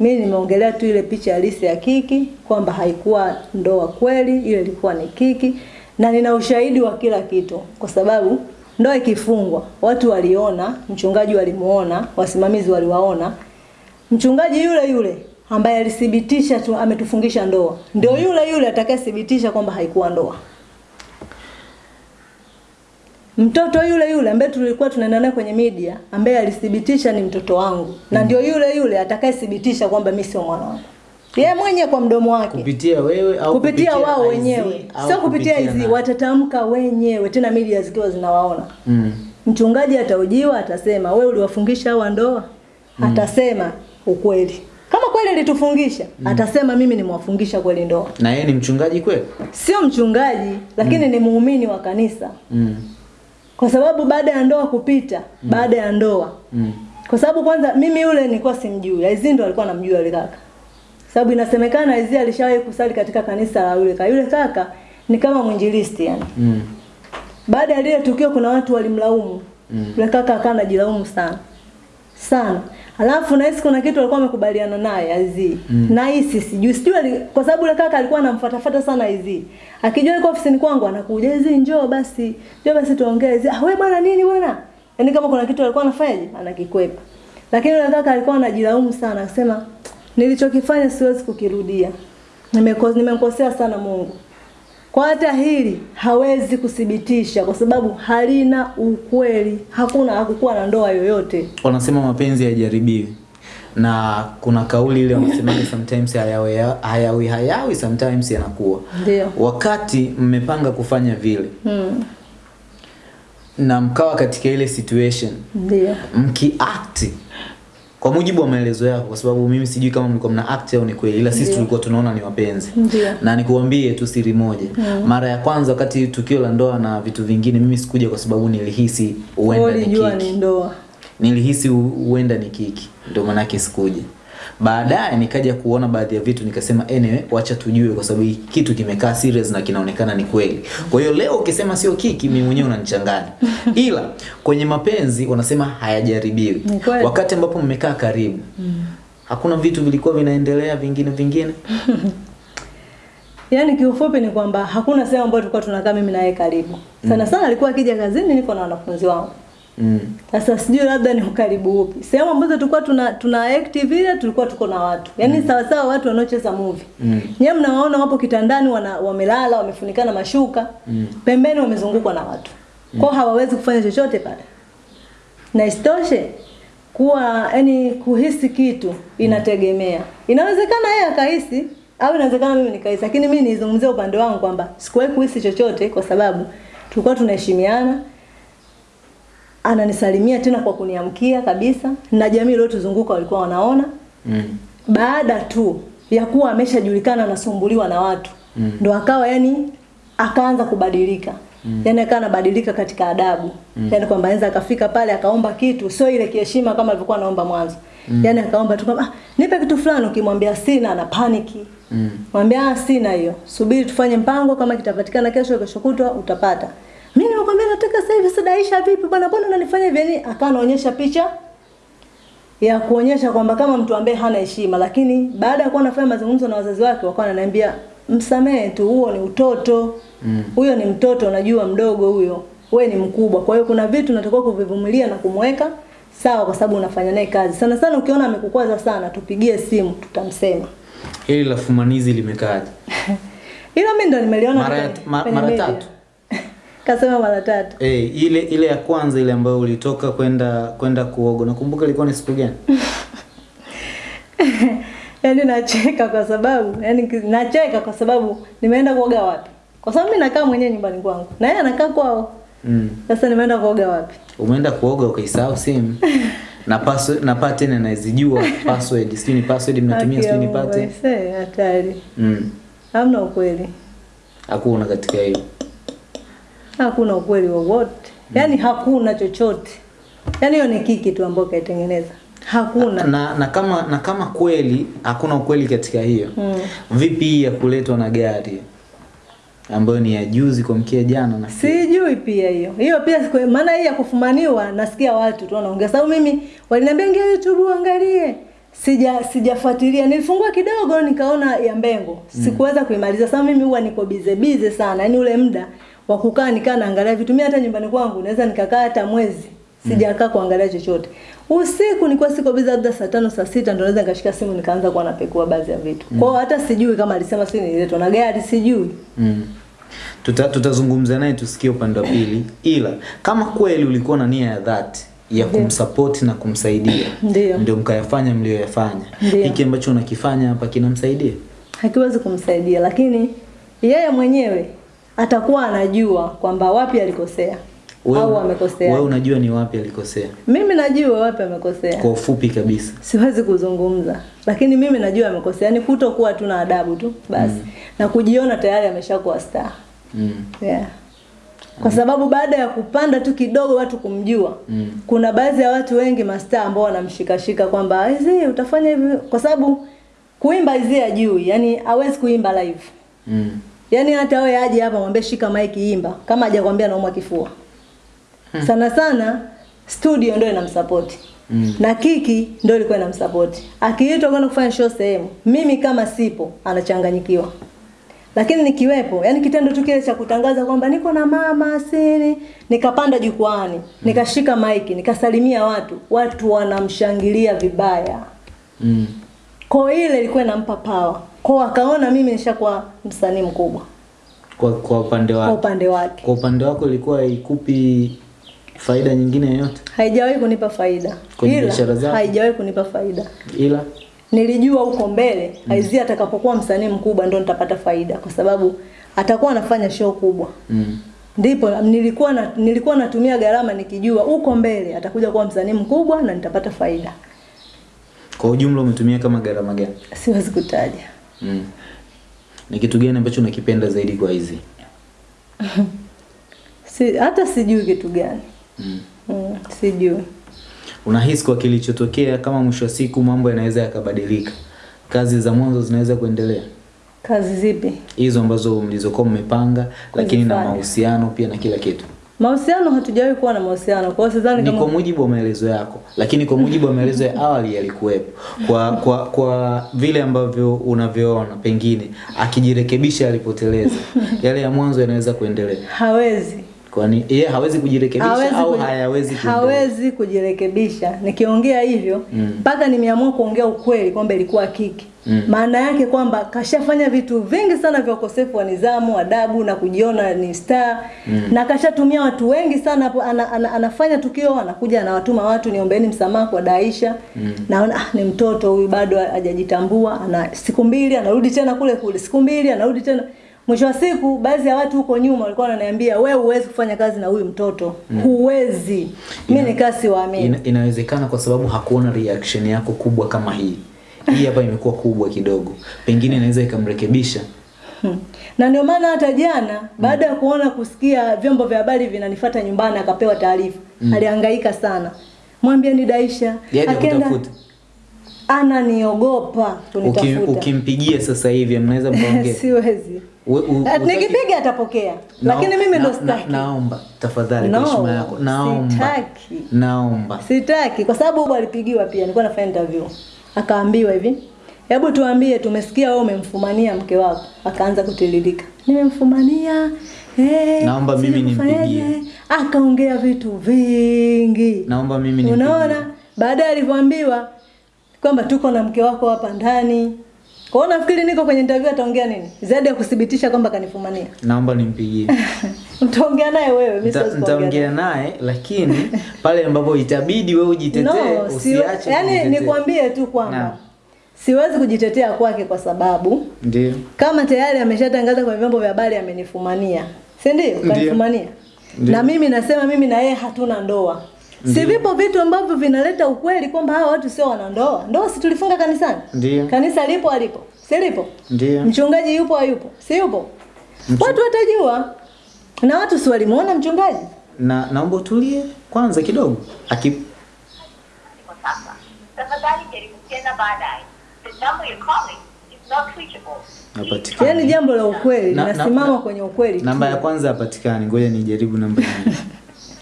Mimi nimeongelea tu ile picha halisi ya Kiki kwamba haikuwa ndoa kweli, ile ilikuwa ni Kiki na nina ushahidi wa kila kitu, kwa sababu ndoa ikifungwa, watu waliona, mchungaji walimuona, wasimamizi waliwaona, mchungaji yule yule ambaye alithibitisha tu ametufungisha ndoa, ndio yule yule atakayethibitisha kwamba haikuwa ndoa. Mtoto yule yule ambaye tulikuwa tunaenda naye kwenye media ambaye alithibitisha ni mtoto wangu na ndio yule yule atakayethibitisha kwamba mimi sio mwanangu. Yeye mwenye kwa mdomo wake. Kupitia wewe au Kupitia wao wenyewe. Sio kupitia hizi watatamka wenyewe tena media zikiwa zinawaona. Mm. Mchungaji ataujiwa atasema wewe uliwafungisha hawa ndoa? Atasema ukweli. Kama kweli alitufungisha, mm. atasema mimi nimewafungisha kweli ndoa. Na yeye ni mchungaji kweli? Sio mchungaji, lakini mm. ni muumini wa kanisa. Mm. Kwa sababu baada ya ndoa kupita, mm. baada ya ndoa. Mm. Kwa sababu kwanza mimi yule nilikuwa simjui. Aizi ndo alikuwa anamjua yule kaka. Sababu inasemekana Aizi alishawahi kusali katika kanisa la yule kaka. Yule kaka ni kama mwinjilisti yani. Mm. Baada ya lile tukio kuna watu walimlaumu. Mm. Yule kaka akawa anajilaumu sana. Sana. Alafu nahisi kuna kitu alikuwa amekubaliana naye Azi. Mm. Nahisi sijui sijui kwa sababu yule kaka alikuwa anamfuatafuta sana Azi. Akijua yuko ofisini kwangu anakuja Azi njoo basi. Njoo basi tuongee Aizi. Ah wewe bwana nini bwana? Yaani kama kuna kitu alikuwa anafanyaje? Anakikwepa. Lakini yule kaka alikuwa anajilaumu sana akisema nilichokifanya siwezi kukirudia. Nimekosea, Nimemkosea sana Mungu. Kwa hata hili hawezi kuthibitisha kwa sababu halina ukweli. Hakuna hakukuwa na ndoa yoyote. Wanasema mapenzi hayajaribiwi. Na kuna kauli ile wanasemaga sometimes hayawi hayawi hayawi sometimes yanakuwa. Ndio. Wakati mmepanga kufanya vile Mm. na mkawa katika ile situation Ndio. mkiact kwa mujibu wa maelezo yako, kwa sababu mimi sijui kama mlikuwa mna act au ni kweli, ila sisi tulikuwa tunaona ni wapenzi. Na nikuambie tu siri moja, mara ya kwanza wakati tukio la ndoa na vitu vingine, mimi sikuja kwa sababu nilihisi huenda ni kiki, ndoa. nilihisi hu- huenda ni kiki, ndio maana sikuja. Baadaye nikaja kuona baadhi ya vitu nikasema anyway, wacha tujue kwa sababu kitu kimekaa serious na kinaonekana ni kweli. Kwa hiyo leo ukisema sio kiki, mimi mwenyewe unanichanganya. [laughs] Ila kwenye mapenzi wanasema hayajaribiwi. Wakati ambapo mmekaa karibu, hakuna vitu vilikuwa vinaendelea vingine vingine. [laughs] Yaani kiufupi ni kwamba hakuna sehemu ambayo tulikuwa tunakaa mimi na yeye karibu. Sana sana alikuwa akija kazini niko na wanafunzi wangu. Mm. Sasa sijui labda ni ukaribu upi. Sehemu ambazo tulikuwa tuna tuna act vile tulikuwa tuko na watu. Yaani mm. sawa sawa watu wanaocheza movie. Mm. Nyewe mnawaona wapo kitandani wana, wamelala wamefunikana mashuka. Mm. Pembeni wamezungukwa na watu. Kwa Kwao hawawezi kufanya chochote pale. Na isitoshe kuwa yani kuhisi kitu inategemea. Inawezekana yeye akahisi au inawezekana mimi nikahisi, lakini mimi nizungumzie upande wangu kwamba sikuwahi kuhisi chochote kwa sababu tulikuwa tunaheshimiana. Ananisalimia tena kwa kuniamkia kabisa, na jamii iliyotuzunguka walikuwa wanaona. Mm. Baada tu ya kuwa ameshajulikana anasumbuliwa na watu Mm. ndo akawa yani akaanza kubadilika mm. yani akawa anabadilika katika adabu mm. yani kwamba anaweza akafika pale akaomba kitu sio ile kiheshima kama alivyokuwa anaomba mwanzo mm. yani akaomba tu kama ah, nipe kitu fulani ukimwambia sina ana paniki Mm. mwambia ah, sina hiyo subiri tufanye mpango kama kitapatikana kesho kesho kutwa utapata mimi nimekwambia nataka sasa hivi sadaisha vipi bwana mbona unanifanya hivi yani akawa anaonyesha picha ya kuonyesha kwamba kama mtu ambaye hana heshima, lakini baada ya kuwa anafanya mazungumzo na wazazi wake wakawa wananiambia msamehe tu, huo ni utoto huyo Mm. ni mtoto, unajua mdogo huyo, we ni mkubwa. Kwa hiyo kuna vitu natakiwa kuvivumilia na kumweka sawa, kwa sababu unafanya naye kazi. Sana sana ukiona amekukwaza sana, tupigie simu, tutamsema. Hili la fumanizi limekaaje? [laughs] Ila mimi ndo nimeliona Mara mara tatu? Kasema mara tatu. Eh, ile ile ya kwanza ile ambayo ulitoka kwenda kwenda kuoga. Nakumbuka ilikuwa ni siku gani? [laughs] Yaani nacheka kwa sababu yani nacheka kwa sababu nimeenda kuoga wapi? Kwa sababu mimi nakaa mwenyewe nyumbani kwangu. Na yeye anakaa kwao. Mm. Sasa nimeenda kuoga wapi? Umeenda kuoga ukaisahau simu. [laughs] na password na pattern nazijua password. Sijui ni password mnatumia sijui ni pate pattern. hatari. Mm. Hamna ukweli. Hakuna katika hiyo. Hakuna ukweli wowote. Yaani hakuna chochote. Yaani hiyo ni kiki tu ambayo kaitengeneza. Hakuna. Na, na kama na kama kweli hakuna ukweli katika hiyo. Mm. Vipi ya kuletwa na gari ambayo ni ya juzi kwa mkia jana na Sijui pia hiyo. Hiyo pia maana hii ya kufumaniwa nasikia watu tu wanaongea. Sababu mimi waliniambia ingia YouTube uangalie. Sija sijafuatilia. Nilifungua kidogo nikaona ya Mbengo. Sikuweza kuimaliza. Sababu mimi huwa niko bize bize sana. Yaani ule muda wa kukaa nikaa naangalia vitu. Mimi hata nyumbani kwangu naweza nikakaa hata mwezi. Sijakaa kuangalia chochote. Usiku nilikuwa siko bize labda saa tano saa sita ndo naweza nikashika simu nikaanza kuwa napekua baadhi ya vitu. mm. kwao, hata sijui kama alisema si niletwa na gari sijui. Mm. Tuta, tutazungumza naye tusikie upande wa pili, ila kama kweli ulikuwa na nia ya dhati ya kumsupport na kumsaidia, ndio mkayafanya mlioyafanya, hiki ambacho unakifanya hapa kinamsaidia hakiwezi kumsaidia, lakini yeye mwenyewe atakuwa anajua kwamba wapi alikosea au amekosea. wewe unajua ni wapi alikosea, Mimi najua wapi amekosea, kwa ufupi kabisa. siwezi kuzungumza, lakini mimi najua amekosea, ni kutokuwa tu na adabu tu basi mm. na kujiona tayari ameshakuwa star Mm. yeah. Kwa sababu baada ya kupanda tu kidogo watu kumjua Mm. kuna baadhi ya watu wengi mastaa ambao wanamshikashika kwamba hizi utafanya hivi, kwa sababu kuimba hizi ajui, yani hawezi kuimba live Mm. Yaani hata wewe aje hapa mwambie shika mic imba kama hajakwambia naumwa kifua. Hmm. Sana sana studio ndio inamsupport. Mm. Na Kiki ndio ilikuwa inamsupport. Akiitwa kwenda kufanya show sehemu, mimi kama sipo anachanganyikiwa. Lakini nikiwepo, yani kitendo tu kile cha kutangaza kwamba niko na mama asili, nikapanda jukwani, mm. nikashika mic, nikasalimia watu, watu wanamshangilia vibaya. Mm. Kwa hiyo ile ilikuwa inampa power. Kwa akaona mimi nishakuwa msanii mkubwa Kwa, kwa upande kwa upande wake. kwa upande wako ilikuwa ikupi faida nyingine yoyote, haijawahi kunipa faida Kwenye biashara zako? haijawahi kunipa faida ila nilijua huko mbele mm. Aizia atakapokuwa msanii mkubwa ndo nitapata faida kwa sababu atakuwa anafanya show kubwa mm. ndipo nilikuwa na, nilikuwa natumia gharama nikijua huko mbele atakuja kuwa msanii mkubwa na nitapata faida kwa ujumla umetumia kama gharama gani? siwezi kutaja Mm. Ni kitu gani ambacho unakipenda zaidi kwa hizi? [laughs] si, hata sijui kitu gani Mm. mm, sijui Unahisi kwa kilichotokea kama mwisho wa siku mambo yanaweza yakabadilika, kazi za mwanzo zinaweza kuendelea kazi zipi hizo ambazo mlizokuwa mmepanga, lakini na mahusiano pia na kila kitu? Mahusiano hatujawahi kuwa na mahusiano kwa hiyo sidhani kama kwa mujibu wa maelezo yako, lakini kwa mujibu wa maelezo ya awali yalikuwepo. Kwa kwa kwa vile ambavyo unavyoona, pengine akijirekebisha alipoteleza, [laughs] yale ya mwanzo yanaweza kuendelea. hawezi Kwani yeye hawezi kujirekebisha hawezi au hayawezi kundo. hawezi kujirekebisha. Nikiongea hivyo mpaka Mm. mpaka nimeamua kuongea ukweli kwamba ilikuwa kiki. Mm. Maana yake kwamba kashafanya vitu vingi sana vya ukosefu wa nidhamu, adabu na kujiona ni star Mm. na kashatumia watu wengi sana hapo ana, ana, anafanya tukio anakuja anawatuma watu niombeeni msamaha kwa Daisha. Mm. Naona ah, ni mtoto huyu bado hajajitambua, ana siku mbili anarudi tena kule kule, siku mbili anarudi tena Mwisho wa siku baadhi ya watu huko nyuma walikuwa wananiambia we huwezi kufanya kazi na huyu mtoto. mm. Huwezi. Mimi nikaa siwaamini. Ina, inawezekana kwa sababu hakuona reaction yako kubwa kama hii. Hii hapa imekuwa kubwa kidogo, pengine inaweza ikamrekebisha. Hmm. Na ndio maana hata jana baada ya kuona kusikia vyombo vya habari vinanifuata nyumbani akapewa taarifa. Alihangaika sana. Mwambie ni Daisha. akenda Akaenda kutafuta ananiogopa kunitafuta. ukimpigia sasa hivi mnaweza [laughs] mkaongea. Siwezi. Eh, Nikipiga atapokea. Lakini mimi ndo sitaki. Naomba tafadhali No, kwa heshima yako, naomba sitaki. naomba Sitaki kwa sababu huyu alipigiwa pia, nilikuwa nafanya interview. Akaambiwa hivi, hebu tuambie, tumesikia wewe umemfumania mke wako. Akaanza kutiririka, nimemfumania eh, Naomba mimi nimpigie. Akaongea vitu vingi, naomba mimi nimpigie. unaona. Baadaye alivyoambiwa kwamba tuko na mke wako hapa ndani, kwa hiyo nafikiri niko kwenye interview, ataongea nini zaidi ya kuthibitisha kwamba kanifumania? Naomba nimpigie. [laughs] Utaongea naye wewe, mimi siwezi. Nitaongea naye lakini pale ambapo itabidi wewe ujitetee, No, usiache Yaani nikwambie tu kwamba siwezi kujitetea kwake kwa sababu Ndio. kama tayari ameshatangaza kwenye vyombo vya habari amenifumania, si ndio? Ndio. Kanifumania. Ndiyo. na mimi nasema mimi na yeye hatuna ndoa. Si vipo vitu ambavyo vinaleta ukweli kwamba hawa watu sio wanandoa. ndoa. Si tulifunga kanisani? Ndiyo. Kanisa lipo alipo? Si lipo? Ndiyo. Mchungaji yupo hayupo? Si yupo? Watu watajua. Na watu si walimuona mchungaji? Na naomba utulie kwanza kidogo. Aki. Yaani jambo la ukweli nasimama na- na- kwenye ukweli. Namba ya kwanza hapatikani. Ngoja nijaribu namba nyingine. [laughs]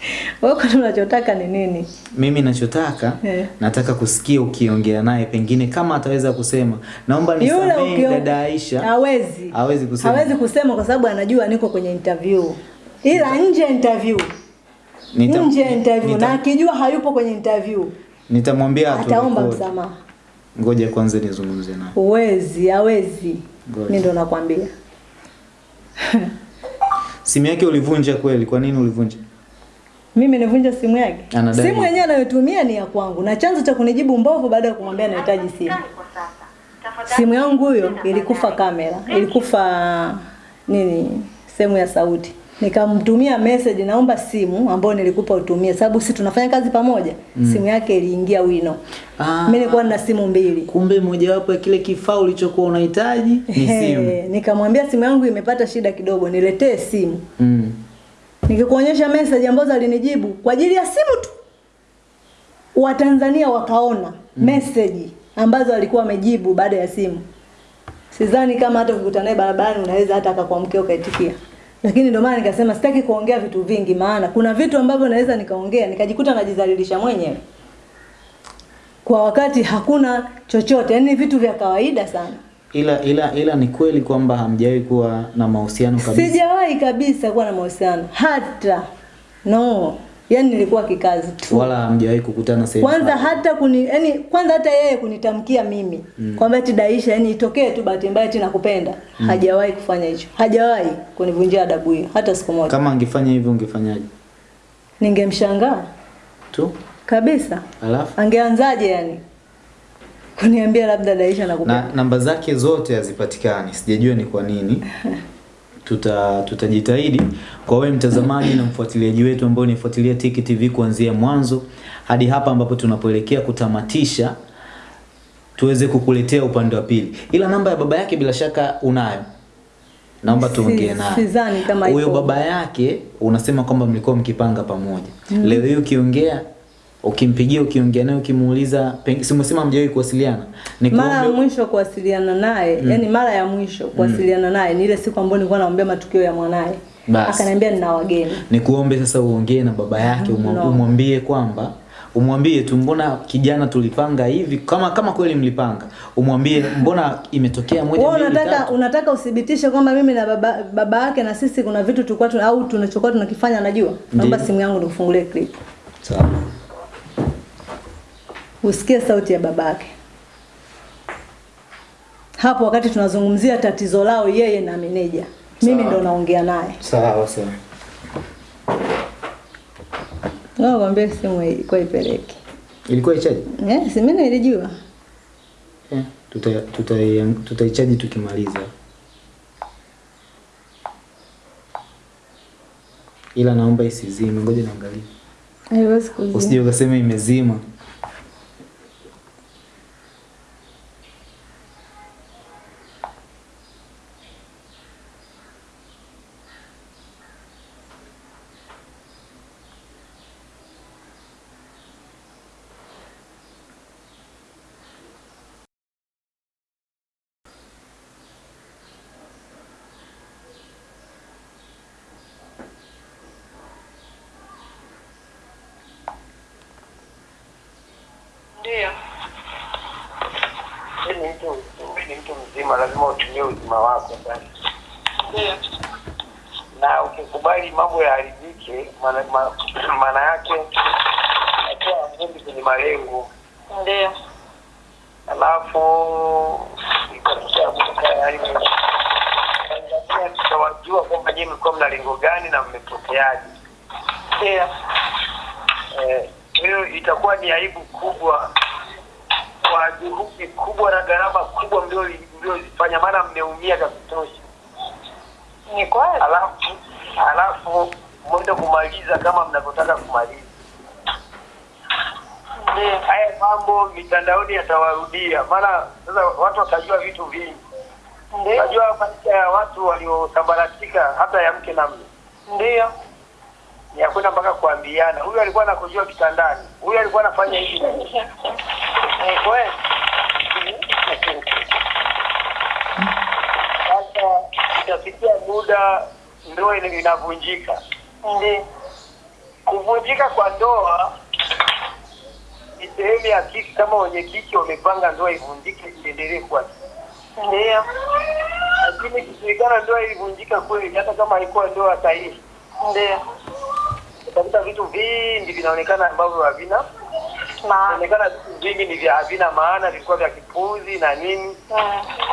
[laughs] Wewe unachotaka ni nini? Mimi nachotaka yeah. nataka kusikia ukiongea naye pengine kama ataweza kusema naomba nisamehe ukio- dada Aisha. hawezi. Hawezi kusema. Hawezi kusema kwa sababu anajua niko kwenye interview. Ila Nita... nje interview. Nita- nje interview nita- na akijua hayupo kwenye interview Nitamwambia tu. ataomba msamaha. Ngoja kwanza nizungumze naye. Uwezi, hawezi. Mimi ndo nakwambia. [laughs] Simu yake ulivunja kweli? Kwa nini ulivunja? Mimi nivunja simu yake. Simu yenyewe anayotumia ni ya kwangu na chanzo cha kunijibu mbovu baada ya kumwambia nahitaji simu. Simu yangu huyo ilikufa kamera, ilikufa nini, sehemu ya sauti. Nikamtumia message, naomba simu ambayo nilikupa utumie, sababu sisi tunafanya kazi pamoja. Mm. Simu yake iliingia wino. Ah. Mimi nilikuwa nina simu mbili. Kumbe mojawapo ya kile kifaa ulichokuwa unahitaji ni simu. Nikamwambia simu yangu imepata shida kidogo, niletee simu. Mm. Nikikuonyesha message ambazo alinijibu kwa ajili ya simu tu. Watanzania wakaona mm. message ambazo alikuwa amejibu baada ya simu. Sidhani kama hata ukikutana naye barabarani unaweza hata akakuamkia ukaitikia. Lakini ndio maana nikasema sitaki kuongea vitu vingi maana kuna vitu ambavyo naweza nikaongea nikajikuta najidhalilisha mwenyewe. Kwa wakati hakuna chochote, yani vitu vya kawaida sana. Ila ila ila ni kweli kwamba hamjawahi kuwa na mahusiano kabisa. Sijawahi kabisa kuwa na mahusiano hata no, yani nilikuwa kikazi tu. Wala hamjawahi kukutana sehemu. Kwanza hapa. hata kuni yani kwanza hata yeye kunitamkia mimi mm. kwamba eti Daisha yani itokee tu bahati mbaya eti nakupenda. Mm. Hajawahi kufanya hicho. Hajawahi kunivunjia adabu hiyo hata siku moja. Kama angefanya hivyo ungefanyaje? Ningemshangaa Tu? kabisa. Alafu Angeanzaje yani? Kuniambia labda Daisha nakupenda. na namba zake zote hazipatikani. Sijajua ni kwa nini. [laughs] Tuta tutajitahidi kwa wewe mtazamaji na mfuatiliaji wetu ambao unifuatilia Tiki TV kuanzia mwanzo hadi hapa ambapo tunapoelekea kutamatisha tuweze kukuletea upande wa pili. Ila namba ya baba yake bila shaka unayo. Naomba tuongee naye. sidhani kama Huyo baba yake unasema kwamba mlikuwa mkipanga pamoja. Mm. Leo hii ukiongea ukimpigia ukiongea naye ukimuuliza peng- mjawahi kuwasiliana. Mara ya mwisho kuwasiliana naye, Mm. yani mara ya mwisho kuwasiliana mm. naye ni ile siku ambayo nilikuwa naombea matukio ya mwanaye. Akaniambia nina wageni. nikuombe sasa uongee na baba yake umwambie No. kwamba umwambie tu mbona kijana tulipanga hivi kama kama kweli mlipanga umwambie mbona imetokea moja mbili unataka tatu unataka uthibitishe kwamba mimi na baba baba yake na sisi kuna vitu tulikuwa au tunachokuwa tunakifanya anajua Naomba simu yangu nikufungulie clip. sawa Usikie sauti ya babake. Hapo wakati tunazungumzia tatizo lao yeye na meneja. Mimi ndo naongea naye. sawa sawa Wao kwambia simu ilikuwa ipeleke. ilikuwa ichaji Eh, si mimi nilijua. eh, tuta tuta- tutaichaji tukimaliza ila naomba isizime ngoja niangalie Haiwezi kuzima. usije ukasema imezima Ndio. Wewe ni mtu wewe ni mtu mzima, lazima utumie uzima wako basi. Ndio. Na ukikubali mambo yaharibike, maana ma- maana yake atoa ngombe kwenye malengo. Ndio. Alafu ikatokea kutoka yaani Tanzania tutawajua kwamba nyinyi mlikuwa mna lengo gani na mmepoteaje. Ndio. Eh, hiyo itakuwa ni aibu kubwa kwa juhudi kubwa na gharama kubwa mlio- mliozifanya, maana mmeumia vya kutosha. Ni kweli. Alafu alafu mwende kumaliza kama mnavyotaka kumaliza. Haya mambo mitandaoni yatawarudia, maana sasa watu watajua vitu vingi. Ndiyo. Unajua maisha ya watu waliosambaratika, hata ya mke na mume Ndio. ni ya kwenda mpaka kuambiana, huyu alikuwa anakujua kitandani, huyu alikuwa anafanya hivi hivi. [laughs] Ni kweli. Sasa itafikia muda ndoa inavunjika. Ndio. Kuvunjika kwa ndoa ni sehemu ya kiki, kama wenye kiki wamepanga ndoa ivunjike iendelee kuwa Ndio. lakini ikijulikana ndoa ilivunjika kweli, hata kama haikuwa ndoa sahihi, Ndio. utakuta vitu vingi vinaonekana ambavyo havina inaonekana vitu vingi ni vya havina maana, vilikuwa vya kipuzi na nini.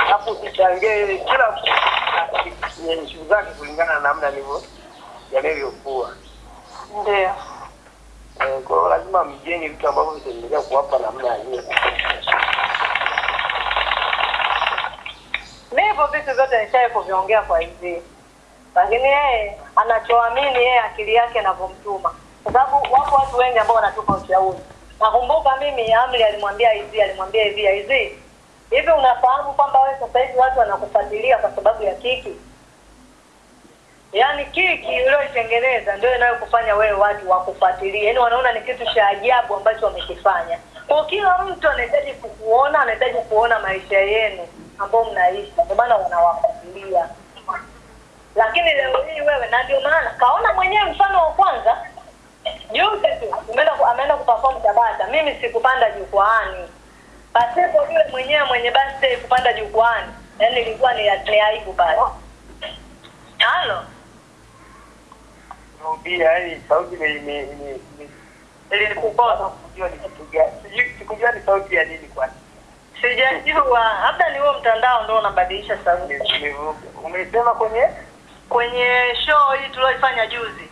alafu usichangie kila shughuli zake kulingana na namna alivyo yanavyokuwa. Ndio. Eh, Kwa hiyo lazima mjenge vitu ambavyo vitaendelea kuwapa namna hiyo. Mimi hivyo vitu vyote nishaye kuviongea kwa hivi, lakini yeye anachoamini yeye akili yake anavyomtuma, kwa sababu wapo watu wengi ambao wanatupa ushauri. Nakumbuka mimi Amri alimwambia hivi, alimwambia hivi, hivi hivi, unafahamu kwamba wewe sasa hivi watu wanakufuatilia kwa sababu ya kiki? Yaani kiki ulioitengeneza ndio inayokufanya wewe watu wakufuatilie, yaani wanaona ni kitu cha ajabu ambacho wamekifanya. Kwa kila mtu anahitaji kukuona, anahitaji kuona maisha yenu ambao mnaishi, ndio maana wanawafuatilia. Lakini leo hii wewe, na ndio maana kaona mwenyewe mfano wa kwanza juzi tu ameenda ameenda kuperform Tabata, mimi sikupanda jukwaani pasipo yule mwenyewe mwenye birthday kupanda jukwani, yaani ilikuwa ni, ni aibu pale. Halo, Rudia, hii sauti ni ni ni ni ilikukosa sikujua ni kitu gani. Sijui sikujua ni sauti ya nini kwani. sijajua, labda ni huo mtandao ndio unabadilisha sauti. Umesema kwenye Kwenye show hii tulioifanya juzi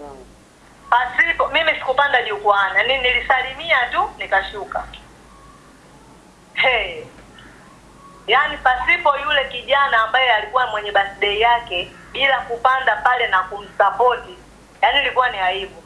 mm. pasipo mimi sikupanda jukwani, yaani nilisalimia tu nikashuka. Hey. Yaani pasipo yule kijana ambaye alikuwa mwenye birthday yake bila kupanda pale na kumsapoti, yaani ilikuwa ni aibu.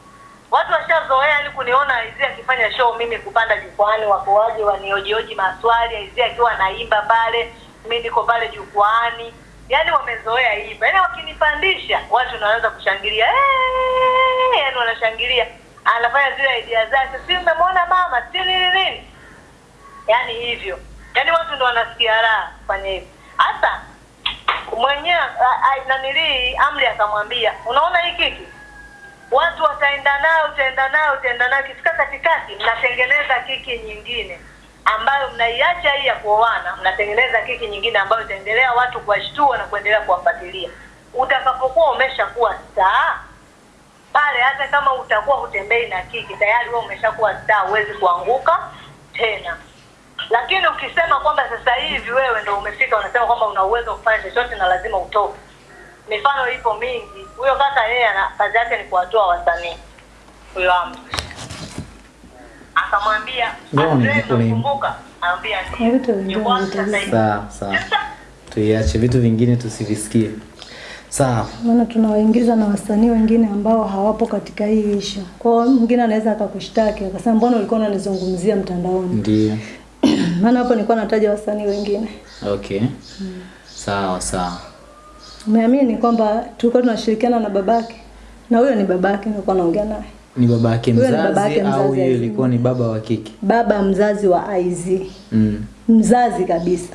Watu washazoea yani kuniona Aizia akifanya show, mimi kupanda jukwani, wako waje waniojioji maswali, Aizia akiwa naimba pale, mimi niko pale jukwani, yaani wamezoea hivyo. Yaani wakinipandisha watu wanaanza kushangilia hey! yaani wanashangilia, anafanya zile idea zake, si mmemwona mama, si nini nini, yaani hivyo, yani watu ndo wanasikia raha kufanya hivyo. Hasa mwenyewe nanilii Amri akamwambia, unaona hii kiki watu wataenda nayo, utaenda nayo, utaenda nayo, kifika katikati mnatengeneza kiki nyingine ambayo mnaiacha hii ya kuoana, mnatengeneza kiki nyingine ambayo itaendelea watu kuwashtua na kuendelea kuwafuatilia. Utakapokuwa umeshakuwa staa pale, hata kama utakuwa hutembei na kiki, tayari wewe umeshakuwa staa huwezi kuanguka tena. Lakini ukisema kwamba sasa hivi wewe ndo umefika, unasema kwamba una uwezo wa kufanya chochote na lazima utoke, mifano ipo mingi. Huyo kaka yeye ana kazi yake ni kuwatoa wasanii, huyo Amri akamwambia kumbuka, sasa tuiache vitu vingine tusivisikie. Sawa, maana tunawaingiza na wasanii wengine ambao hawapo katika hii ishu. Kwa hiyo mwingine anaweza akakushtaki akasema, mbona ulikuwa unanizungumzia mtandaoni? ndio. Maana hapo nilikuwa nataja wasanii wengine. Okay, Mm. sawa sawa. Umeamini kwamba tulikuwa tunashirikiana na babake, na huyo ni babake, nilikuwa naongea naye, Ni babake mzazi, ni babake au mzazi, au yeye ilikuwa ni baba wa kike? baba mzazi wa IZ, Mm. mzazi kabisa.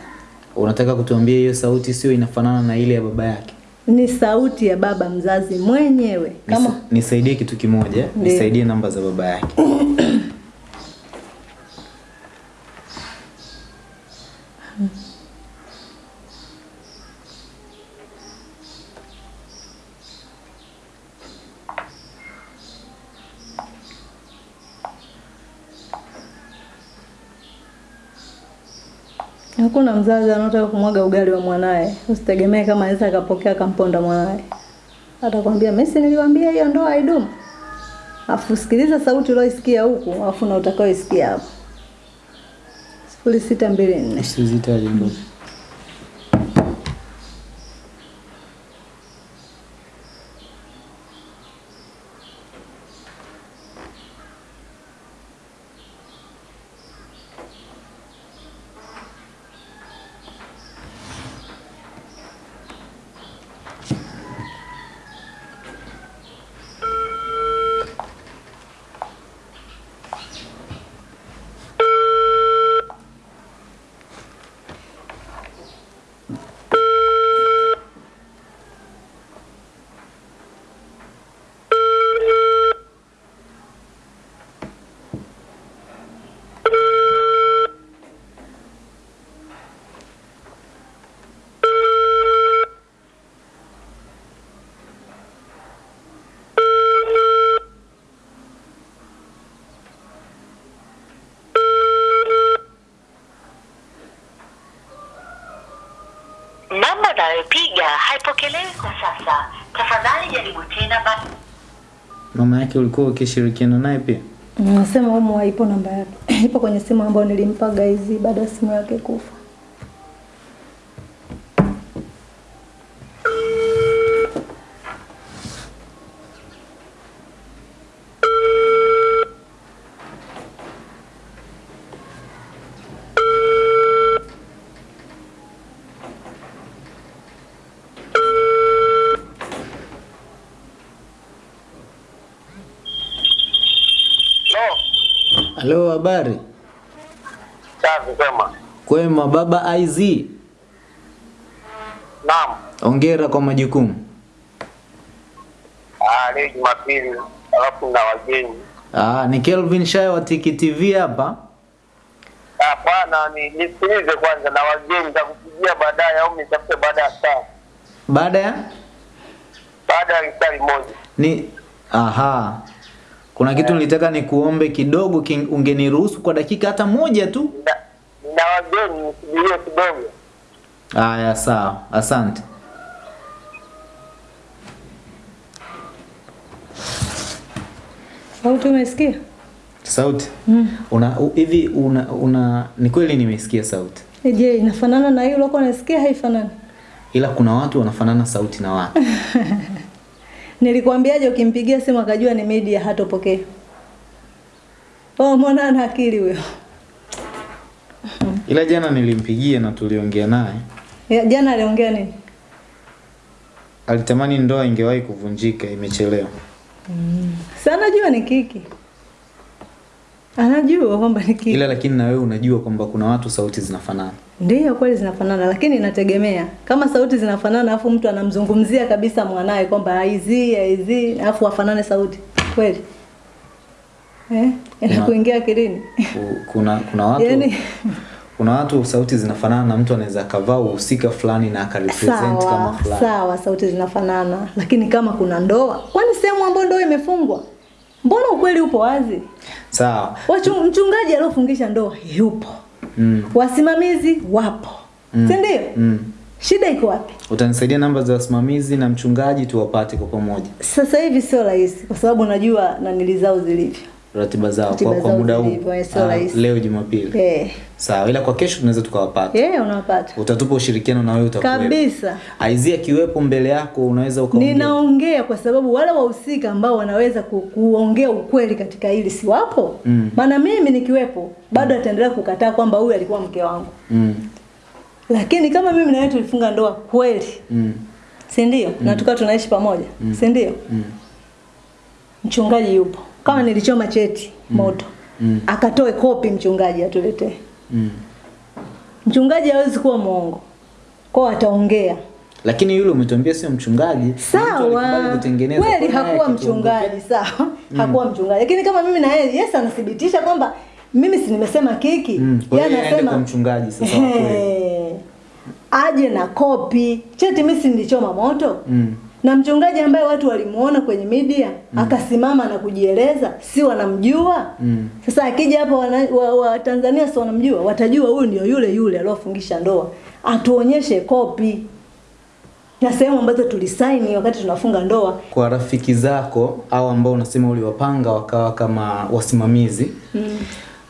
Unataka kutuambia hiyo sauti sio inafanana na ile ya baba yake? Ni sauti ya baba mzazi mwenyewe kama Nisaidie kitu kimoja, nisaidie namba za baba yake. [coughs] Hakuna mzazi anataka kumwaga ugali wa mwanaye. Usitegemee kama anaweza akapokea kamponda mwanaye. Atakwambia mimi si niliwaambia hiyo ndoa haidumu. Afu sikiliza sauti ulioisikia huku, afu na utakaoisikia hapo. sifuri sita mbili nne Usizitaje ndugu. Unayopiga haipokelewi kwa sasa. Tafadhali jaribu tena basi. Mama yake ulikuwa ukishirikiana naye pia? Nasema humu haipo namba yake. [clears throat] Ipo kwenye simu ambayo nilimpa guys baada ya simu yake kufa. Halo, habari? safi kwema. Kwema baba IZ. Naam. Hongera kwa majukumu. Ah, leo Jumapili alafu na wageni. Ah, ni Kelvin Shayo wa Tiki TV hapa. Hapana, ni nisikilize kwanza na wageni nitakupigia baadaye au nitafute baada ya saa. Baada ya Baada ya saa moja. ni aha. Kuna kitu nilitaka nikuombe kidogo, ungeniruhusu kwa dakika hata moja tu? Nina wageni nisubirie kidogo. Haya, sawa. Asante. Sauti umesikia? Sauti. Mm. Una hivi una, una ni kweli nimesikia sauti. Eh, Je, inafanana na hiyo uliokuwa unasikia haifanani? Ila kuna watu wanafanana sauti na watu. [laughs] Nilikwambiaje ukimpigia simu akajua ni media hatopokea. Oh, mbona ana akili huyo? Ila jana nilimpigia na tuliongea naye. Ya, Jana aliongea nini? Alitamani ndoa ingewahi kuvunjika, imechelewa. Mm. Sana anajua ni kiki. Anajua kwamba ni kiki. Ila lakini na wewe unajua kwamba kuna watu sauti zinafanana. Ndiyo kweli zinafanana, lakini inategemea. Kama sauti zinafanana afu mtu anamzungumzia kabisa mwanae kwamba aizi aizi, afu afanane sauti kweli eh, inakuingia akilini Ku- Kuna kuna watu yani, kuna watu sauti zinafanana na mtu anaweza akavaa uhusika fulani na akarepresent kama fulani. sawa, sauti zinafanana, lakini kama kuna ndoa, kwani sehemu ambayo ndoa imefungwa, mbona ukweli upo wazi? Sawa. Mchungaji aliofungisha ndoa yupo, Mm. wasimamizi wapo, Mm. si ndio? Mm. Shida iko wapi? Utanisaidia namba za wasimamizi na mchungaji tuwapate kwa pamoja. Sasa hivi sio rahisi, kwa sababu najua nanili zao zilivyo. Ratiba zao Ratiba kwa, kwa muda huu. rahisi. leo Jumapili. yeah. Sawa, ila kwa kesho tunaweza tukawapata. Yeah, unawapata Utatupa ushirikiano na wewe utakuwa. kabisa. Aizia kiwepo mbele yako unaweza ukaongea. Ninaongea kwa sababu wale wahusika ambao wanaweza ku, kuongea ukweli katika hili si wapo. Mm. Maana mimi nikiwepo bado mm. ataendelea kukataa kwamba huyu alikuwa mke wangu, Mm. lakini kama mimi na wewe tulifunga ndoa kweli, Mm. si ndio? Mm. Na tukawa tunaishi pamoja, Mm. si ndio? Mm. Mchungaji yupo, kama nilichoma cheti moto, Mm. akatoe kopi mchungaji atuletee. Mm. Mchungaji hawezi kuwa mwongo, kwao ataongea Lakini yule umetuambia sio mchungaji. sawa kweli hakuwa mchungaji sawa mm. hakuwa mchungaji lakini kama mimi na yeye yes anathibitisha kwamba mimi si nimesema kiki Mm, Yeye anasema, kwa mchungaji sasa hey, kweli. [laughs] Aje na kopi cheti mimi si nilichoma moto Mm. Na mchungaji ambaye watu walimuona kwenye media mm. akasimama na kujieleza si wanamjua Mm. sasa akija hapa Watanzania wa, wa Tanzania si wanamjua watajua huyu ndio yule yule aliofungisha ndoa atuonyeshe kopi na sehemu ambazo tulisaini wakati tunafunga ndoa Kwa rafiki zako au ambao unasema uliwapanga wakawa kama wasimamizi mm.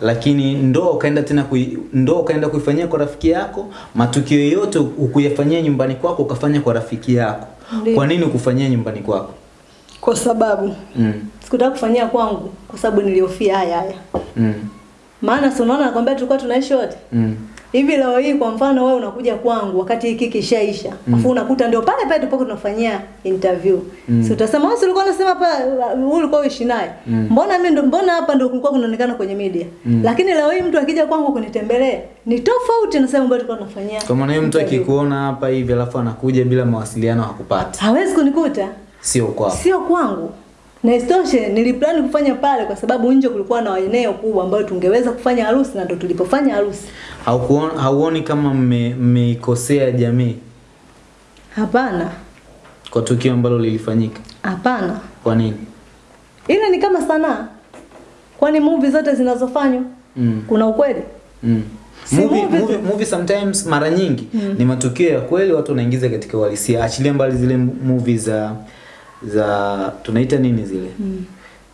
lakini ndoa ukaenda tena kui, ndoa ukaenda kuifanyia kwa rafiki yako, matukio yote ukuyafanyia nyumbani kwako ukafanya kwa rafiki yako. Kwa nini kufanyia nyumbani kwako? kwa sababu Mm. sikutaka kufanyia kwangu kwa sababu niliofia haya haya Mm. maana si unaona nakwambia tulikuwa tunaishi wote Mm. Hivi leo hii kwa mfano wewe unakuja kwangu wakati hiki kishaisha mm. afu unakuta ndio pale pale tupo tunafanyia interview mm. si utasema wewe ulikuwa unasema hapa wewe ulikuwa uishi naye mm. mbona mimi ndo mbona hapa ndio kulikuwa kunaonekana kwenye media mm. lakini leo hii mtu akija kwangu kunitembelea ni tofauti na sema ambayo tulikuwa tunafanyia Kwa maana mtu akikuona hapa hivi alafu anakuja bila mawasiliano hakupati. hawezi kunikuta Sio kwako. sio kwangu na isitoshe niliplani kufanya pale kwa sababu nje kulikuwa na eneo kubwa ambayo tungeweza kufanya harusi na ndo tulipofanya harusi hauoni kama mme- mmeikosea jamii hapana kwa tukio ambalo lilifanyika? hapana Kwa nini? ile ni kama sanaa kwani movie zote zinazofanywa Mm. kuna ukweli Mm. Si movie, movie movie, movie sometimes mara nyingi mm. ni matukio ya kweli watu wanaingiza katika uhalisia achilia mbali zile movie za za tunaita nini zile mm.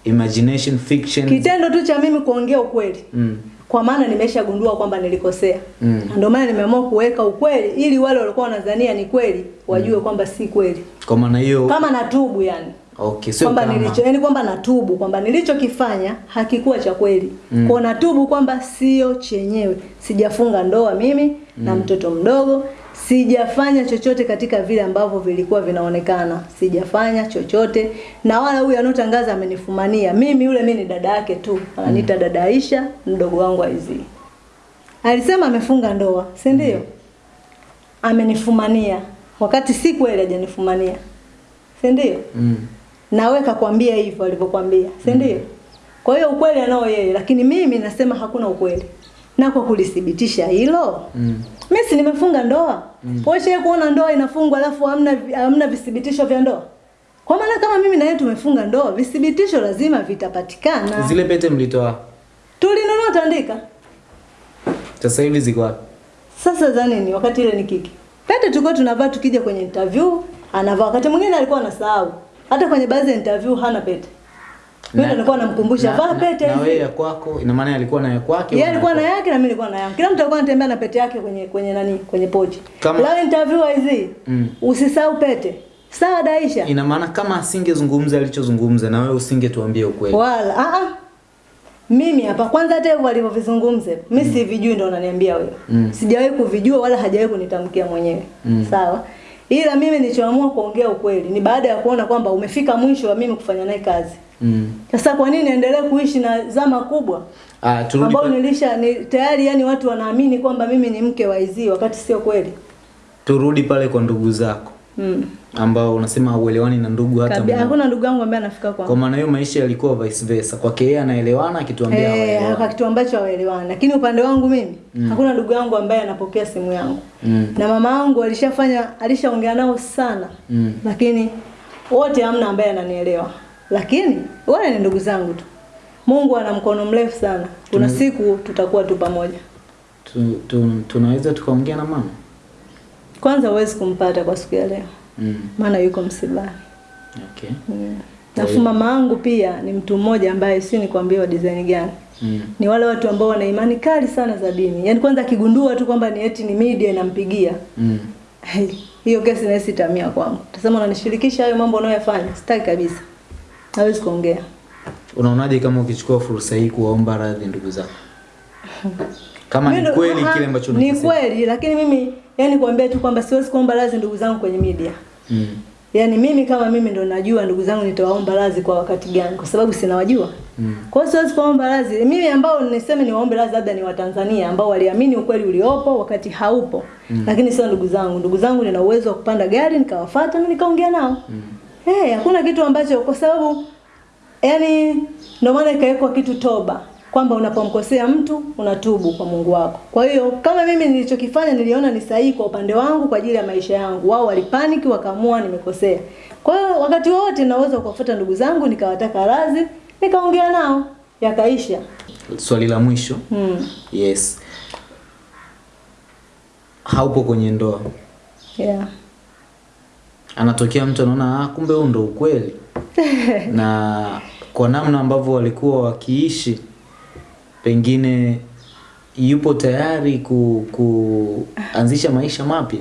imagination fiction kitendo tu cha mimi kuongea ukweli mm. kwa maana nimeshagundua kwamba nilikosea Mm. Ndio maana nimeamua kuweka ukweli ili wale walikuwa wanadhania ni kweli wajue mm. kwamba si kweli kwa maana hiyo kama natubu yani okay sio kwamba nilicho yani kwamba natubu kwamba nilichokifanya hakikuwa cha kweli mm. kwa natubu kwamba sio chenyewe sijafunga ndoa mimi mm. na mtoto mdogo sijafanya chochote katika vile ambavyo vilikuwa vinaonekana. Sijafanya chochote. Na wala huyu anotangaza amenifumania. Mimi yule mimi ni dada yake tu. Ananiita dada Aisha mdogo wangu Aizi alisema amefunga ndoa si ndio? Amenifumania. Wakati si kweli hajanifumania. Si ndio? Mm. nawe kakwambia hivyo alivyokwambia si ndio? Kwa hiyo ukweli anao yeye lakini mimi nasema hakuna ukweli. Na kwa kulithibitisha hilo Mm. Mimi si nimefunga ndoa. Mm. wewe kuona ndoa inafungwa alafu hamna hamna vithibitisho vya ndoa. Kwa maana kama mimi na yeye tumefunga ndoa vithibitisho lazima vitapatikana. Zile pete mlitoa? Tulinunua tandika. Sasa hivi ziko wapi? Sasa za nini wakati ile ni kiki. Pete tulikuwa tunavaa tukija kwenye interview anavaa. Wakati mwingine alikuwa anasahau. Hata kwenye baadhi ya interview hana pete mimi nilikuwa namkumbusha na- vaa pete pete na wewe ya kwako? Ina maana alikuwa na ya kwake yeye alikuwa na yake na mimi nilikuwa na yangu kila mtu alikuwa anatembea na pete yake kwenye kwenye nani kwenye pochi. Kama- leo interview hizi Mm. usisahau pete. Sawa Daisha ina maana kama asingezungumza alichozungumza na wewe usingetuambia ukweli. Wala a a mimi hapa kwanza hata hivyo alivyovizungumza mimi mm. sivijui ndio unaniambia wewe. Mm. sijawahi kuvijua wala hajawahi kunitamkia mwenyewe. Mm. sawa? Ila mimi nilichoamua kuongea ukweli ni baada ya kuona kwamba umefika mwisho wa mimi kufanya naye kazi mm. sasa kwa nini niendelee kuishi na zama kubwa ah turudi ambao nilisha ni, tayari yani watu wanaamini kwamba mimi ni mke wa Izzy wakati sio kweli turudi pale kwa ndugu zako mm. ambao unasema hauelewani na ndugu hata mmoja. hakuna ndugu yangu ambaye anafika kwa kwangu maana hiyo maisha yalikuwa vice versa kwake yeye anaelewana akituambia Eh, hawaelewani kwa kitu ambacho hawaelewani lakini upande wangu mimi mm. hakuna ndugu yangu ambaye anapokea simu yangu Mm. na mama yangu alishafanya alishaongea nao sana Mm. lakini wote hamna ambaye ananielewa lakini wale ni ndugu zangu tu Mungu ana mkono mrefu sana kuna siku tutakuwa tu pamoja tu, tu, tunaweza tukaongea na mama kwanza huwezi kumpata kwa siku ya leo mm. maana yuko msibani okay mm. Alafu mama yangu pia ni mtu mmoja ambaye si nikwambie wa design gani mm. ni wale watu ambao wana imani kali sana za dini yaani kwanza akigundua tu kwamba ni eti ni media inampigia Mm. Hey, hiyo kesi naisi tamia kwangu. Tasema unanishirikisha hayo mambo unayoyafanya. Sitaki kabisa. Hawezi kuongea. unaonaje kama ukichukua fursa hii kuwaomba radhi ndugu zako kama ni kweli kile ambacho unasema. Ni kweli lakini mimi yani kuambia tu kwamba siwezi kuomba radhi ndugu zangu kwenye media. mm. Yaani mimi kama mimi ndo najua ndugu zangu nitawaomba radhi kwa wakati gani kwa sababu sinawajua. Mm. Kwa hiyo siwezi kuomba radhi. Mimi ambao niseme niwaombe radhi labda ni Watanzania ambao waliamini ukweli uliopo wakati haupo. Mm. Lakini sio ndugu zangu. Ndugu zangu nina uwezo wa kupanda gari nikawafuata na nikaongea nao. Eh, hakuna kitu ambacho kwa sababu yani ndio maana ikawekwa kitu toba kwamba unapomkosea mtu unatubu kwa Mungu wako. Kwa hiyo kama mimi nilichokifanya niliona ni sahihi kwa upande wangu kwa ajili ya maisha yangu. Wao walipaniki wakaamua nimekosea. Kwa hiyo wakati wote naweza kuwafuta ndugu zangu nikawataka radhi, nikaongea nao yakaisha. swali la mwisho Hmm. yes haupo kwenye ndoa Yeah. Anatokea mtu anaona ah, kumbe huu ndo ukweli. [laughs] Na kwa namna ambavyo walikuwa wakiishi pengine yupo tayari ku, kuanzisha maisha mapya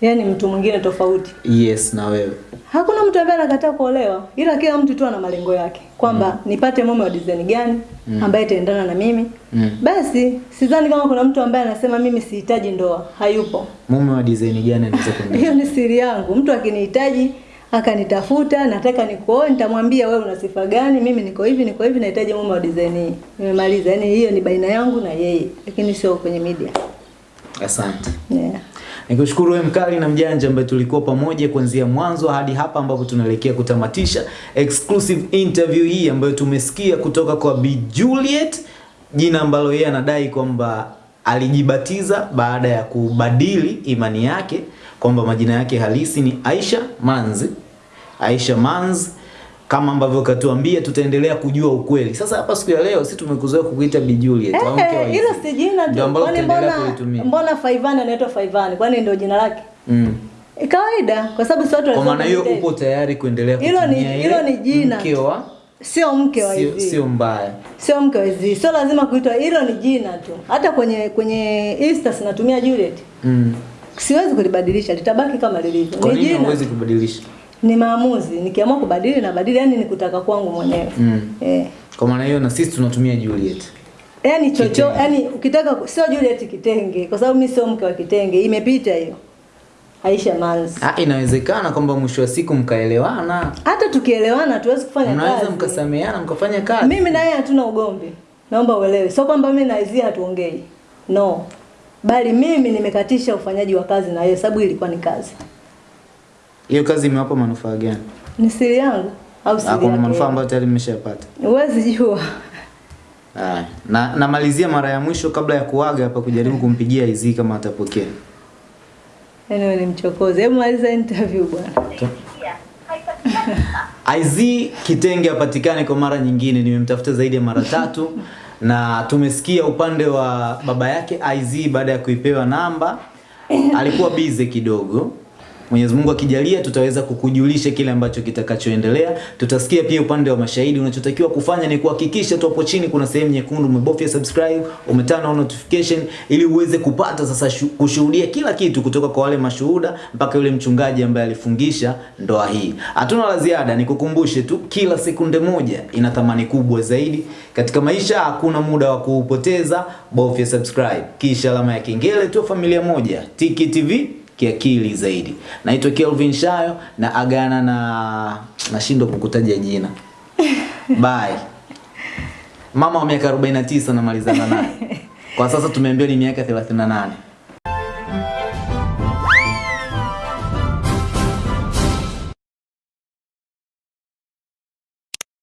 Yaani mtu mwingine tofauti. yes na wewe Hakuna mtu ambaye anakataa kuolewa, ila kila mtu tu ana malengo yake kwamba mm. nipate mume wa design gani mm. ambaye itaendana na mimi. Mm. Basi sidhani kama kuna mtu ambaye anasema mimi sihitaji ndoa, hayupo. mume wa design gani anaweza kuendana [laughs] Hiyo ni siri yangu. Mtu akinihitaji akanitafuta, nataka nikuoe, nitamwambia wewe una sifa gani, mimi niko hivi, niko hivi, nahitaji mume wa design hii. Nimemaliza. Yaani hiyo ni baina yangu na yeye, lakini sio kwenye media. asante Yeah. Nikushukuru wewe mkali na mjanja ambaye tulikuwa pamoja kuanzia mwanzo hadi hapa ambapo tunaelekea kutamatisha exclusive interview hii ambayo tumesikia kutoka kwa Bi Juliet, jina ambalo yeye anadai kwamba alijibatiza baada ya kubadili imani yake kwamba majina yake halisi ni Aisha Manzi. Aisha Manzi kama ambavyo katuambia tutaendelea kujua ukweli. Sasa hapa siku ya leo sisi tumekuzoea kukuita Bi Juliet wa Eh, hilo si jina Ndio tu. Kwani mbona mbona Faivani anaitwa Faivani? Kwani ndio jina lake? Mm. E, kawaida kwa sababu si watu Kwa maana hiyo upo tayari kuendelea Hilo ni- hilo ni jina mke wa Sio mke wa sio, hizi. sio mbaya. Sio mke wa hizi. Sio lazima kuitwa hilo ni jina tu. Hata kwenye kwenye Insta sinatumia Juliet. Mm. Siwezi kulibadilisha, litabaki kama lilivyo. Ni jina. Kwa nini huwezi kubadilisha? Ni maamuzi. Nikiamua kubadili na badili, yani ni kutaka kwangu mwenyewe. Mm. Eh. Kwa maana hiyo na sisi tunatumia Juliet. yani chocho, yani ukitaka sio Juliet kitenge kwa sababu mimi sio mke wa kitenge, imepita hiyo. Aisha Manzi. Ah, inawezekana kwamba mwisho wa siku mkaelewana, Hata tukielewana tuwezi kufanya kazi. mkasameheana mkafanya kazi. Mimi na yeye hatuna ugomvi. Naomba uelewe. Sio kwamba mimi na Izzy hatuongei. No. Bali mimi nimekatisha ufanyaji wa kazi na yeye sababu ilikuwa ni kazi. Hiyo kazi imewapa manufaa gani? Ni siri yangu au siri kuna yake? manufaa ambayo tayari mmeshapata. Huwezi jua. Na namalizia mara ya mwisho kabla ya kuaga hapa kujaribu kumpigia Izzy kama atapokea. Yaani wewe ni mchokozi. Hebu maliza interview bwana. [laughs] IZ Kitenge apatikane kwa mara nyingine, nimemtafuta zaidi ya mara [laughs] tatu na tumesikia upande wa baba yake IZ baada ya kuipewa namba alikuwa bize kidogo. Mwenyezi Mungu akijalia tutaweza kukujulisha kile ambacho kitakachoendelea. Tutasikia pia upande wa mashahidi. Unachotakiwa kufanya ni kuhakikisha tu hapo chini kuna sehemu nyekundu umebofya subscribe, umetana on notification ili uweze kupata sasa kushuhudia kila kitu kutoka kwa wale mashuhuda mpaka yule mchungaji ambaye alifungisha ndoa hii. Hatuna la ziada, nikukumbushe tu kila sekunde moja ina thamani kubwa zaidi katika maisha. Hakuna muda wa kuupoteza, bofya subscribe kisha alama ya kengele tu, familia moja Tiki TV kiakili zaidi. Naitwa Kelvin Shayo na agana na nashindwa kukutaja jina. [laughs] Bye. Mama wa miaka 49 namalizana naye. Kwa sasa tumeambiwa ni miaka 38.